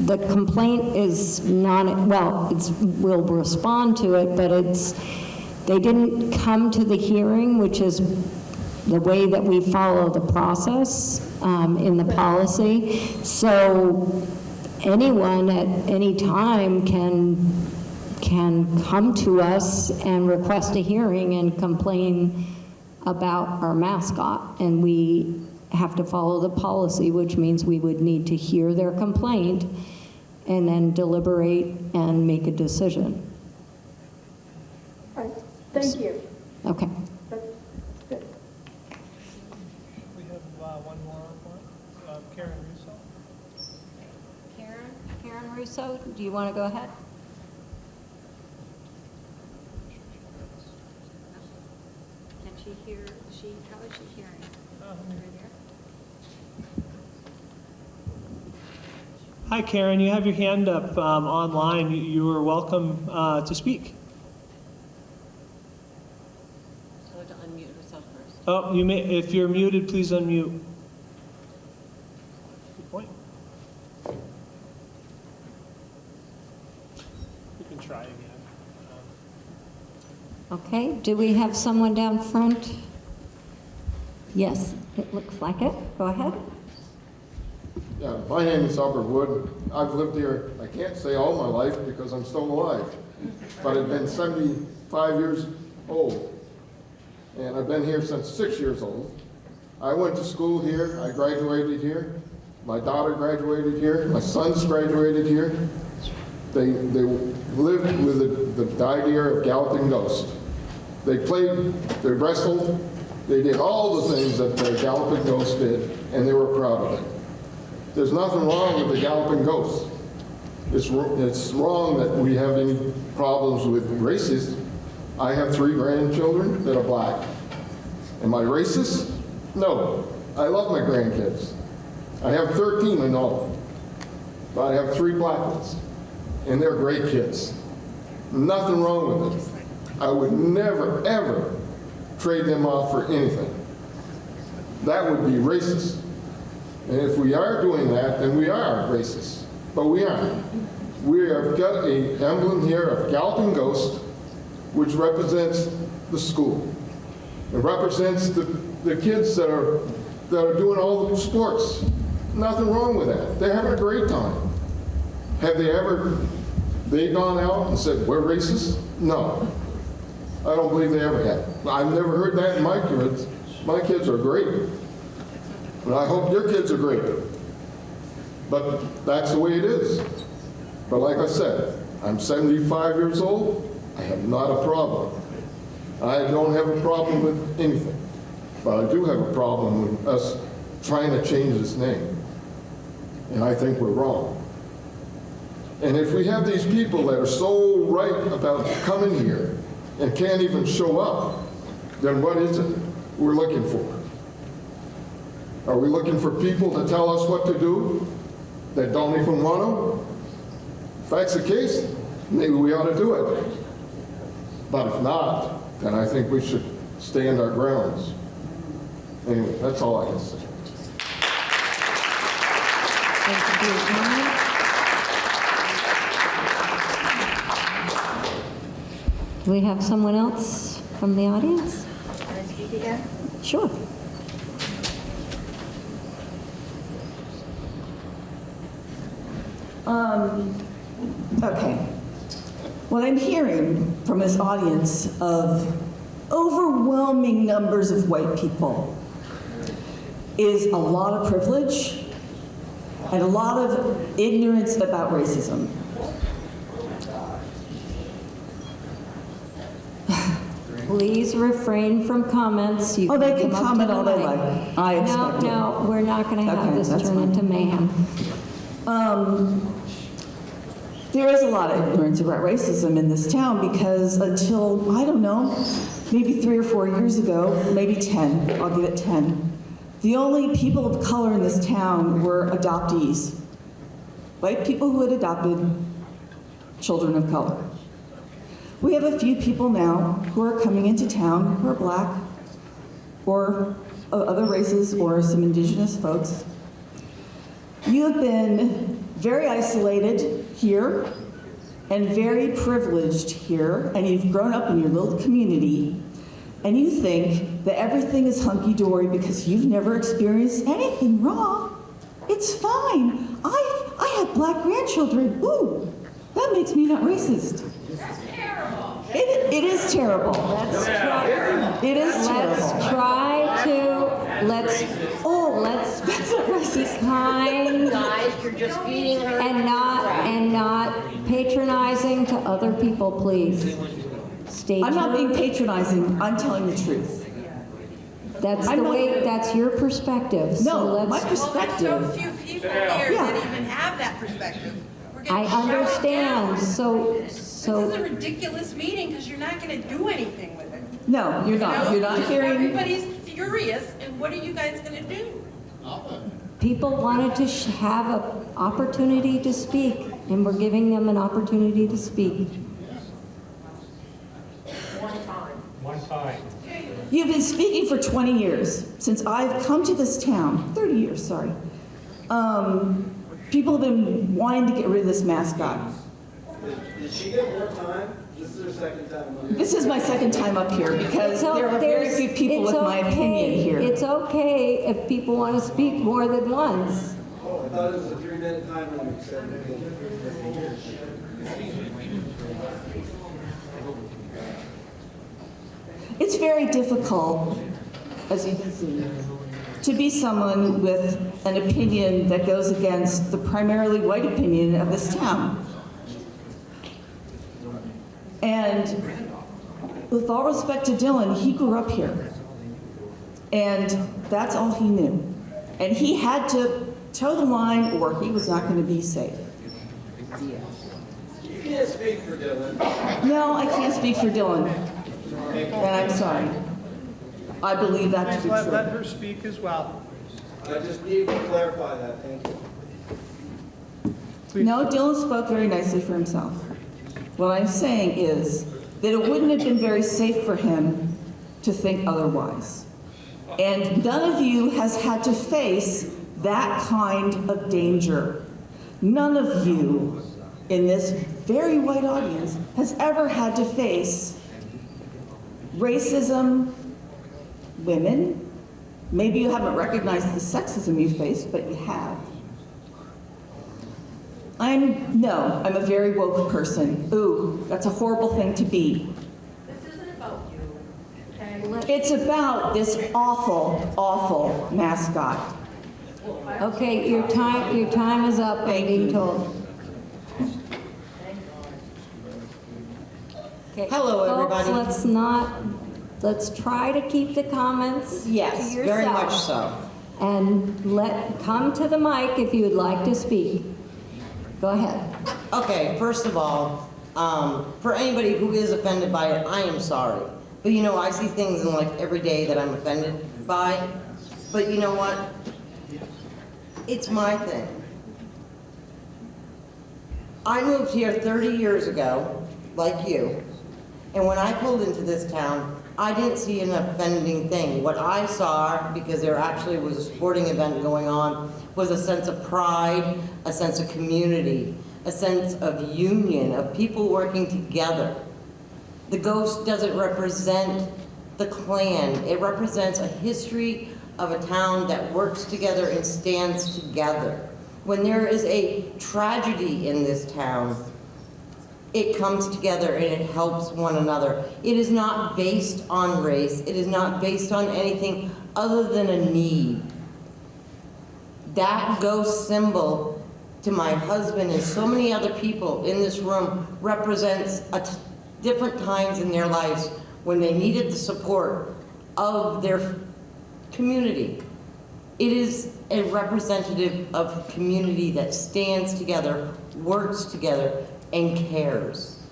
the complaint is not, well, it's, we'll respond to it, but it's, they didn't come to the hearing, which is the way that we follow the process um, in the policy. So anyone at any time can, can come to us and request a hearing and complain about our mascot, and we have to follow the policy, which means we would need to hear their complaint and then deliberate and make a decision. All right, Thank you. Okay. We have uh, one more, one, uh, Karen Russo. Karen, Karen Russo, do you want to go ahead? Can she hear, she, how is she hearing? Over there? Hi, Karen, you have your hand up um, online. You- You are welcome uh, to speak. So to unmute herself first. Oh, you may, if you're muted, please unmute. Good point. You can try again. Okay, do we have someone down front? Yes, it looks like it. Go ahead. Yeah, my name is Albert Wood. I've lived here, I can't say all my life because I'm still alive, but I've been 75 years old. And I've been here since six years old. I went to school here, I graduated here. My daughter graduated here, my sons graduated here. They, they lived with the, the idea of Galloping Ghost. They played, they wrestled, they did all the things that the Galloping Ghost did, and they were proud of it. There's nothing wrong with the Galloping Ghost. It's, it's wrong that we have any problems with races. I have three grandchildren that are black. Am I racist? No. I love my grandkids. I have 13 in all, but I have three black ones, and they're great kids. Nothing wrong with it. I would never, ever trade them off for anything. That would be racist. And if we are doing that, then we are racist. But we aren't. We have got a emblem here of Galloping Ghost, which represents the school. It represents the, the kids that are, that are doing all the sports. Nothing wrong with that. They're having a great time. Have they ever, they gone out and said, we're racist? No. I don't believe they ever have. I've never heard that in my kids. My kids are great. And I hope your kids are great. But that's the way it is. But like I said, I'm 75 years old. I have not a problem. I don't have a problem with anything. But I do have a problem with us trying to change this name. And I think we're wrong. And if we have these people that are so right about coming here and can't even show up, then what is it we're looking for? Are we looking for people to tell us what to do that don't even want to? If that's the case, maybe we ought to do it. But if not, then I think we should stand our grounds. Anyway, that's all I can say. Thank you for your comment. Do we have someone else from the audience? Can I speak again? Sure. Um, okay. What I'm hearing from this audience of overwhelming numbers of white people is a lot of privilege and a lot of ignorance about racism. Please refrain from comments. You Oh, they come can up to comment the all they mic. like. I expect it. No, no, we're not going to have Okay, this that's turn fine. into mayhem. Um, there is a lot of ignorance about racism in this town because until, I don't know, maybe three or four years ago, maybe 10, I'll give it 10, the only people of color in this town were adoptees. White people who had adopted children of color. We have a few people now who are coming into town who are black or of other races or some indigenous folks you have been very isolated here and very privileged here, and you've grown up in your little community, and you think that everything is hunky-dory because you've never experienced anything wrong. It's fine. I, I have black grandchildren. Ooh, that makes me not racist. It, it is terrible. Let's try, It is terrible. let's terrible. try to, let's, oh, let's be kind. Guys, you're just feeding her. And not, and not patronizing to other people, please. State I'm not being patronizing. I'm telling the truth. That's I'm the not- way, that's your perspective. so No, let's- my Well, there's so perspective. few people here Yeah. that even have that perspective. We're getting I shut understand, down. So, This is a ridiculous meeting because you're not going to do anything with it. No, you're not. No, You're not just hearing. Everybody's furious, and what are you guys going to do? people wanted to sh- have an opportunity to speak, and we're giving them an opportunity to speak. One time. One time. You've been speaking for 20 years, since I've come to this town, 30 years, sorry. Um, people have been wanting to get rid of this mascot. Did she get more time? This is her second time. on here. This is my second time up here because It's o- there are very there's- few people it's with my opinion here. It's okay if people want to speak more than once. Oh, I thought it was a three-minute time limit, so. It's very difficult, as you can see, to be someone with an opinion that goes against the primarily white opinion of this town. And with all respect to Dylan, he grew up here. And that's all he knew. And he had to toe the line or he was not going to be safe. You can't speak for Dylan. No, I can't speak for Dylan. And I'm sorry. I believe that to be Let, let true. her speak as well. I just need to clarify that, thank you. No, Dylan spoke very nicely for himself. What I'm saying is that it wouldn't have been very safe for him to think otherwise. And none of you has had to face that kind of danger. None of you in this very white audience has ever had to face racism, women. Maybe you haven't recognized the sexism you face, but you have. I'm, no, I'm a very woke person. Ooh, that's a horrible thing to be. This isn't about you, okay? It's about this awful, awful mascot. Okay, your time, your time is up, I'm Thank being you. told. Okay, Hello, everybody. Folks, let's not, let's try to keep the comments to Yes, very much so. And let, come to the mic if you would like to speak. Go ahead. Okay, first of all, um, for anybody who is offended by it, I am sorry. But you know, I see things in life every day that I'm offended by. But you know what? It's my thing. I moved here 30 years ago, like you, and when I pulled into this town, I didn't see an offending thing. What I saw, because there actually was a sporting event going on, was a sense of pride, a sense of community, a sense of union, of people working together. The ghost doesn't represent the Klan. It represents a history of a town that works together and stands together. When there is a tragedy in this town, it comes together and it helps one another. It is not based on race. It is not based on anything other than a need. That ghost symbol to my husband and so many other people in this room represents different times in their lives when they needed the support of their community. It is a representative of a community that stands together, works together, and cares.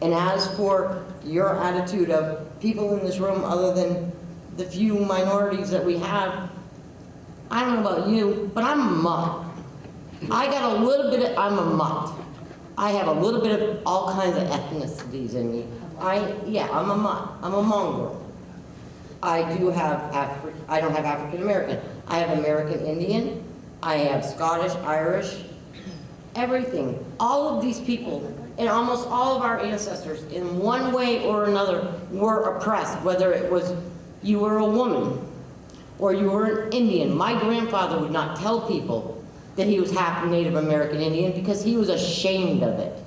And as for your attitude of people in this room, other than the few minorities that we have, I don't know about you, but I'm a mutt. I got a little bit of, I'm a mutt. I have a little bit of all kinds of ethnicities in me. I, yeah, I'm a mutt. I'm a mongrel. I do have Afri, I don't have African American. I have American Indian. I have Scottish, Irish, everything. All of these people and almost all of our ancestors in one way or another were oppressed, whether it was you were a woman or you were an Indian. My grandfather would not tell people that he was half Native American Indian because he was ashamed of it.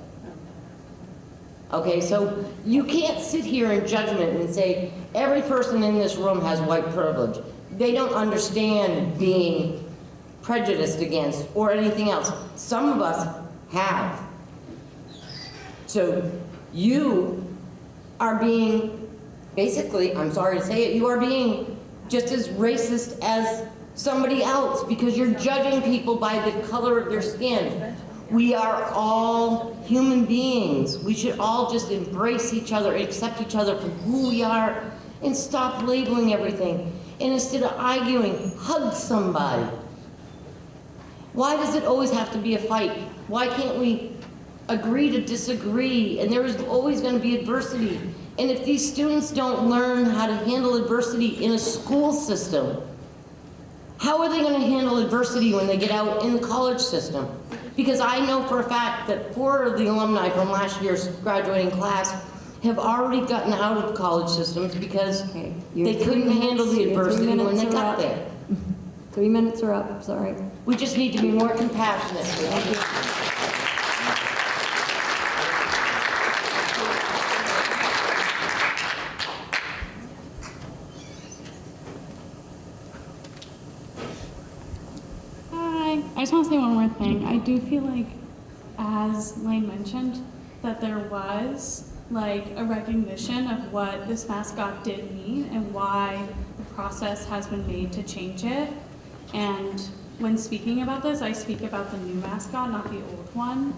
Okay, so you can't sit here in judgment and say every person in this room has white privilege. They don't understand being prejudiced against or anything else. Some of us have. So you are being, basically, I'm sorry to say it, you are being just as racist as somebody else because you're judging people by the color of their skin. We are all human beings. We should all just embrace each other, accept each other for who we are, and stop labeling everything. And instead of arguing, hug somebody. Why does it always have to be a fight? Why can't we agree to disagree? And there is always going to be adversity. And if these students don't learn how to handle adversity in a school system, how are they going to handle adversity when they get out in the college system? Because I know for a fact that four of the alumni from last year's graduating class have already gotten out of college systems because Your they couldn't handle the adversity when they got up. there. Three minutes are up, sorry. We just need to be more compassionate. Thank you. Hi. I just want to say one more thing. I do feel like, as Lane mentioned, that there was like a recognition of what this mascot did mean and why the process has been made to change it. And when speaking about this, I speak about the new mascot, not the old one.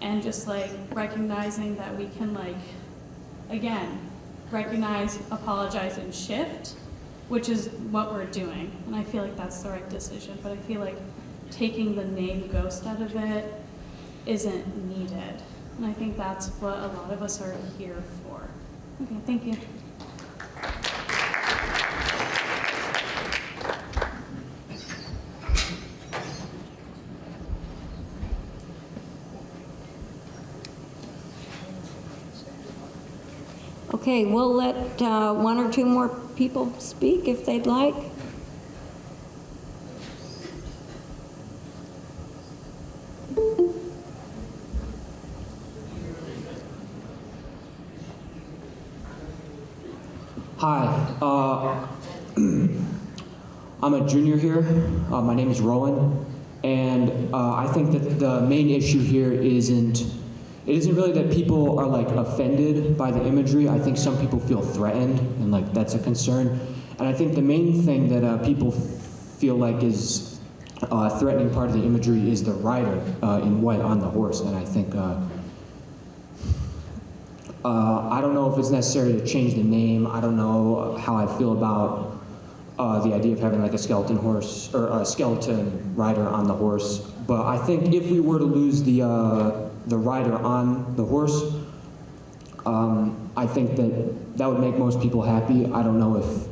And just like recognizing that we can like, again, recognize, apologize, and shift, which is what we're doing. And I feel like that's the right decision. But I feel like taking the name ghost out of it isn't needed. And I think that's what a lot of us are here for. Okay, thank you. Okay, we'll let uh, one or two more people speak if they'd like. Hi, uh, I'm a junior here. Uh, my name is Rowan, and uh, I think that the main issue here isn't it isn't really that people are like offended by the imagery. I think some people feel threatened, and like that's a concern. And I think the main thing that uh, people feel like is uh, threatening part of the imagery is the rider uh, in white on the horse, and I think. Uh, uh, I don't know if it's necessary to change the name. I don't know how I feel about uh, the idea of having like a skeleton horse or a skeleton rider on the horse. But I think if we were to lose the uh, the rider on the horse, um, I think that that would make most people happy. I don't know if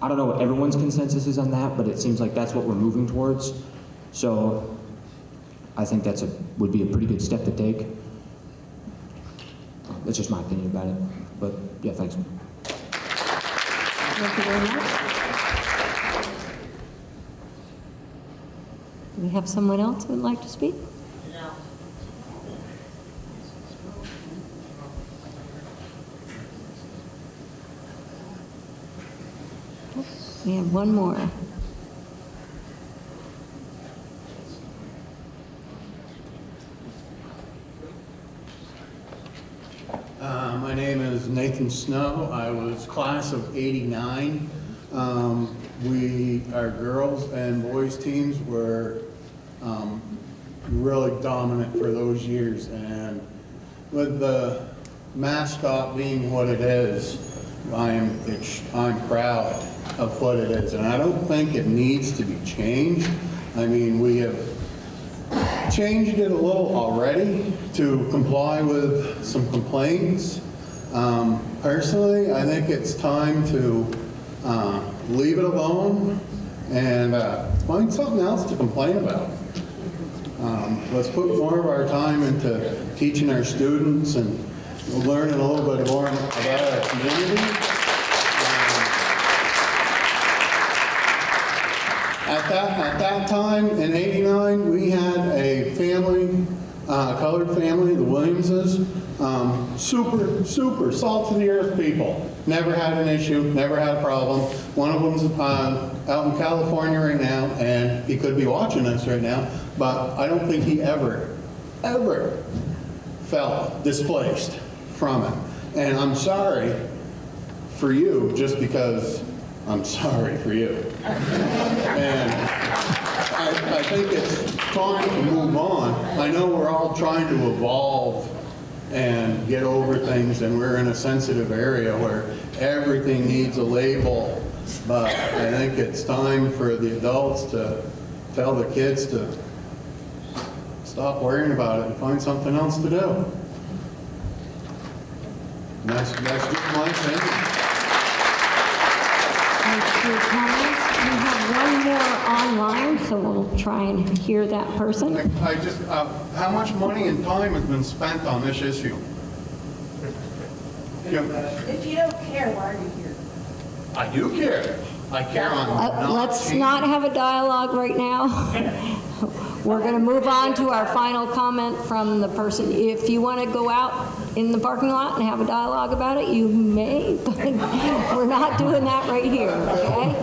I don't know what everyone's consensus is on that, but it seems like that's what we're moving towards. So I think that's a would be a pretty good step to take. That's just my opinion about it. But yeah, thanks. Thank you very much. We have someone else who would like to speak? We have one more. Uh, My name is Nathan Snow. I was class of 89. Um, We, our girls and boys teams were um, really dominant for those years. And with the mascot being what it is, I'm, I'm proud of what it is. And I don't think it needs to be changed. I mean, we have changed it a little already to comply with some complaints. Um, Personally, I think it's time to uh, leave it alone and uh, find something else to complain about. Um, Let's put more of our time into teaching our students and learning a little bit more about our community. At that, at that time, in 89, we had a family, uh, colored family, the Williamses, um, super, super salt to the earth people. Never had an issue, never had a problem. One of them's uh, out in California right now, and he could be watching us right now, but I don't think he ever, ever felt displaced from it. And I'm sorry for you, just because I'm sorry for you. And I, I think it's time to move on. I know we're all trying to evolve and get over things, and we're in a sensitive area where everything needs a label. But I think it's time for the adults to tell the kids to stop worrying about it and find something else to do. And that's, that's just my opinion. Thanks for your comments. We have one more online, so we'll try and hear that person. I just, uh, how much money and time has been spent on this issue? If you don't care, why are you here? I do care. I care on Uh, not Let's changing- not have a dialogue right now. We're going to move on to our final comment from the person. If you want to go out in the parking lot and have a dialogue about it, you may, but we're not doing that right here, okay?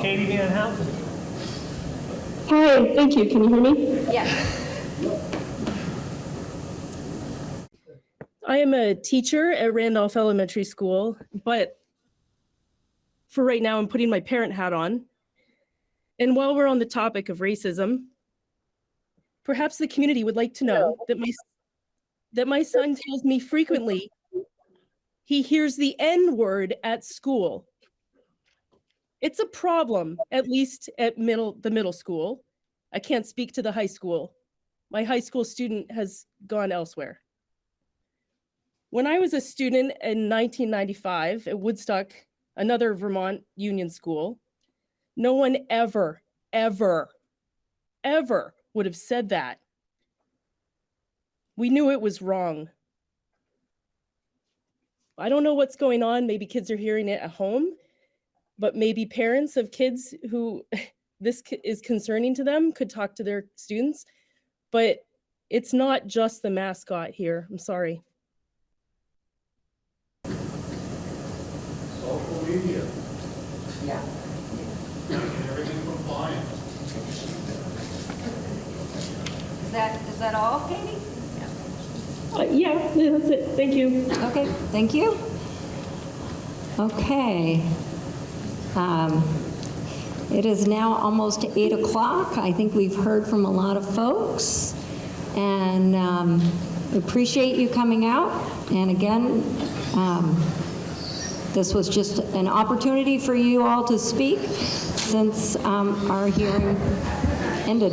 Katie Van Houten? Hi, thank you. Can you hear me? Yes. I am a teacher at Randolph Elementary School, but for right now, I'm putting my parent hat on. And while we're on the topic of racism, perhaps the community would like to know that my that my son tells me frequently he hears the N word at school. It's a problem, at least at middle the middle school. I can't speak to the high school. My high school student has gone elsewhere. When I was a student in 1995 at Woodstock, another Vermont union school, no one ever, ever, ever would have said that. We knew it was wrong. I don't know what's going on. Maybe kids are hearing it at home, but maybe parents of kids who this is concerning to them could talk to their students. But it's not just the mascot here. I'm sorry. Social media. Yeah. Everything compliant. Is that, is that all, Katie? Uh, yeah, yeah, that's it. Thank you. Okay, thank you. Okay. Um, It is now almost 8 o'clock. I think we've heard from a lot of folks, and um, appreciate you coming out. And again, um, this was just an opportunity for you all to speak since um, our hearing ended.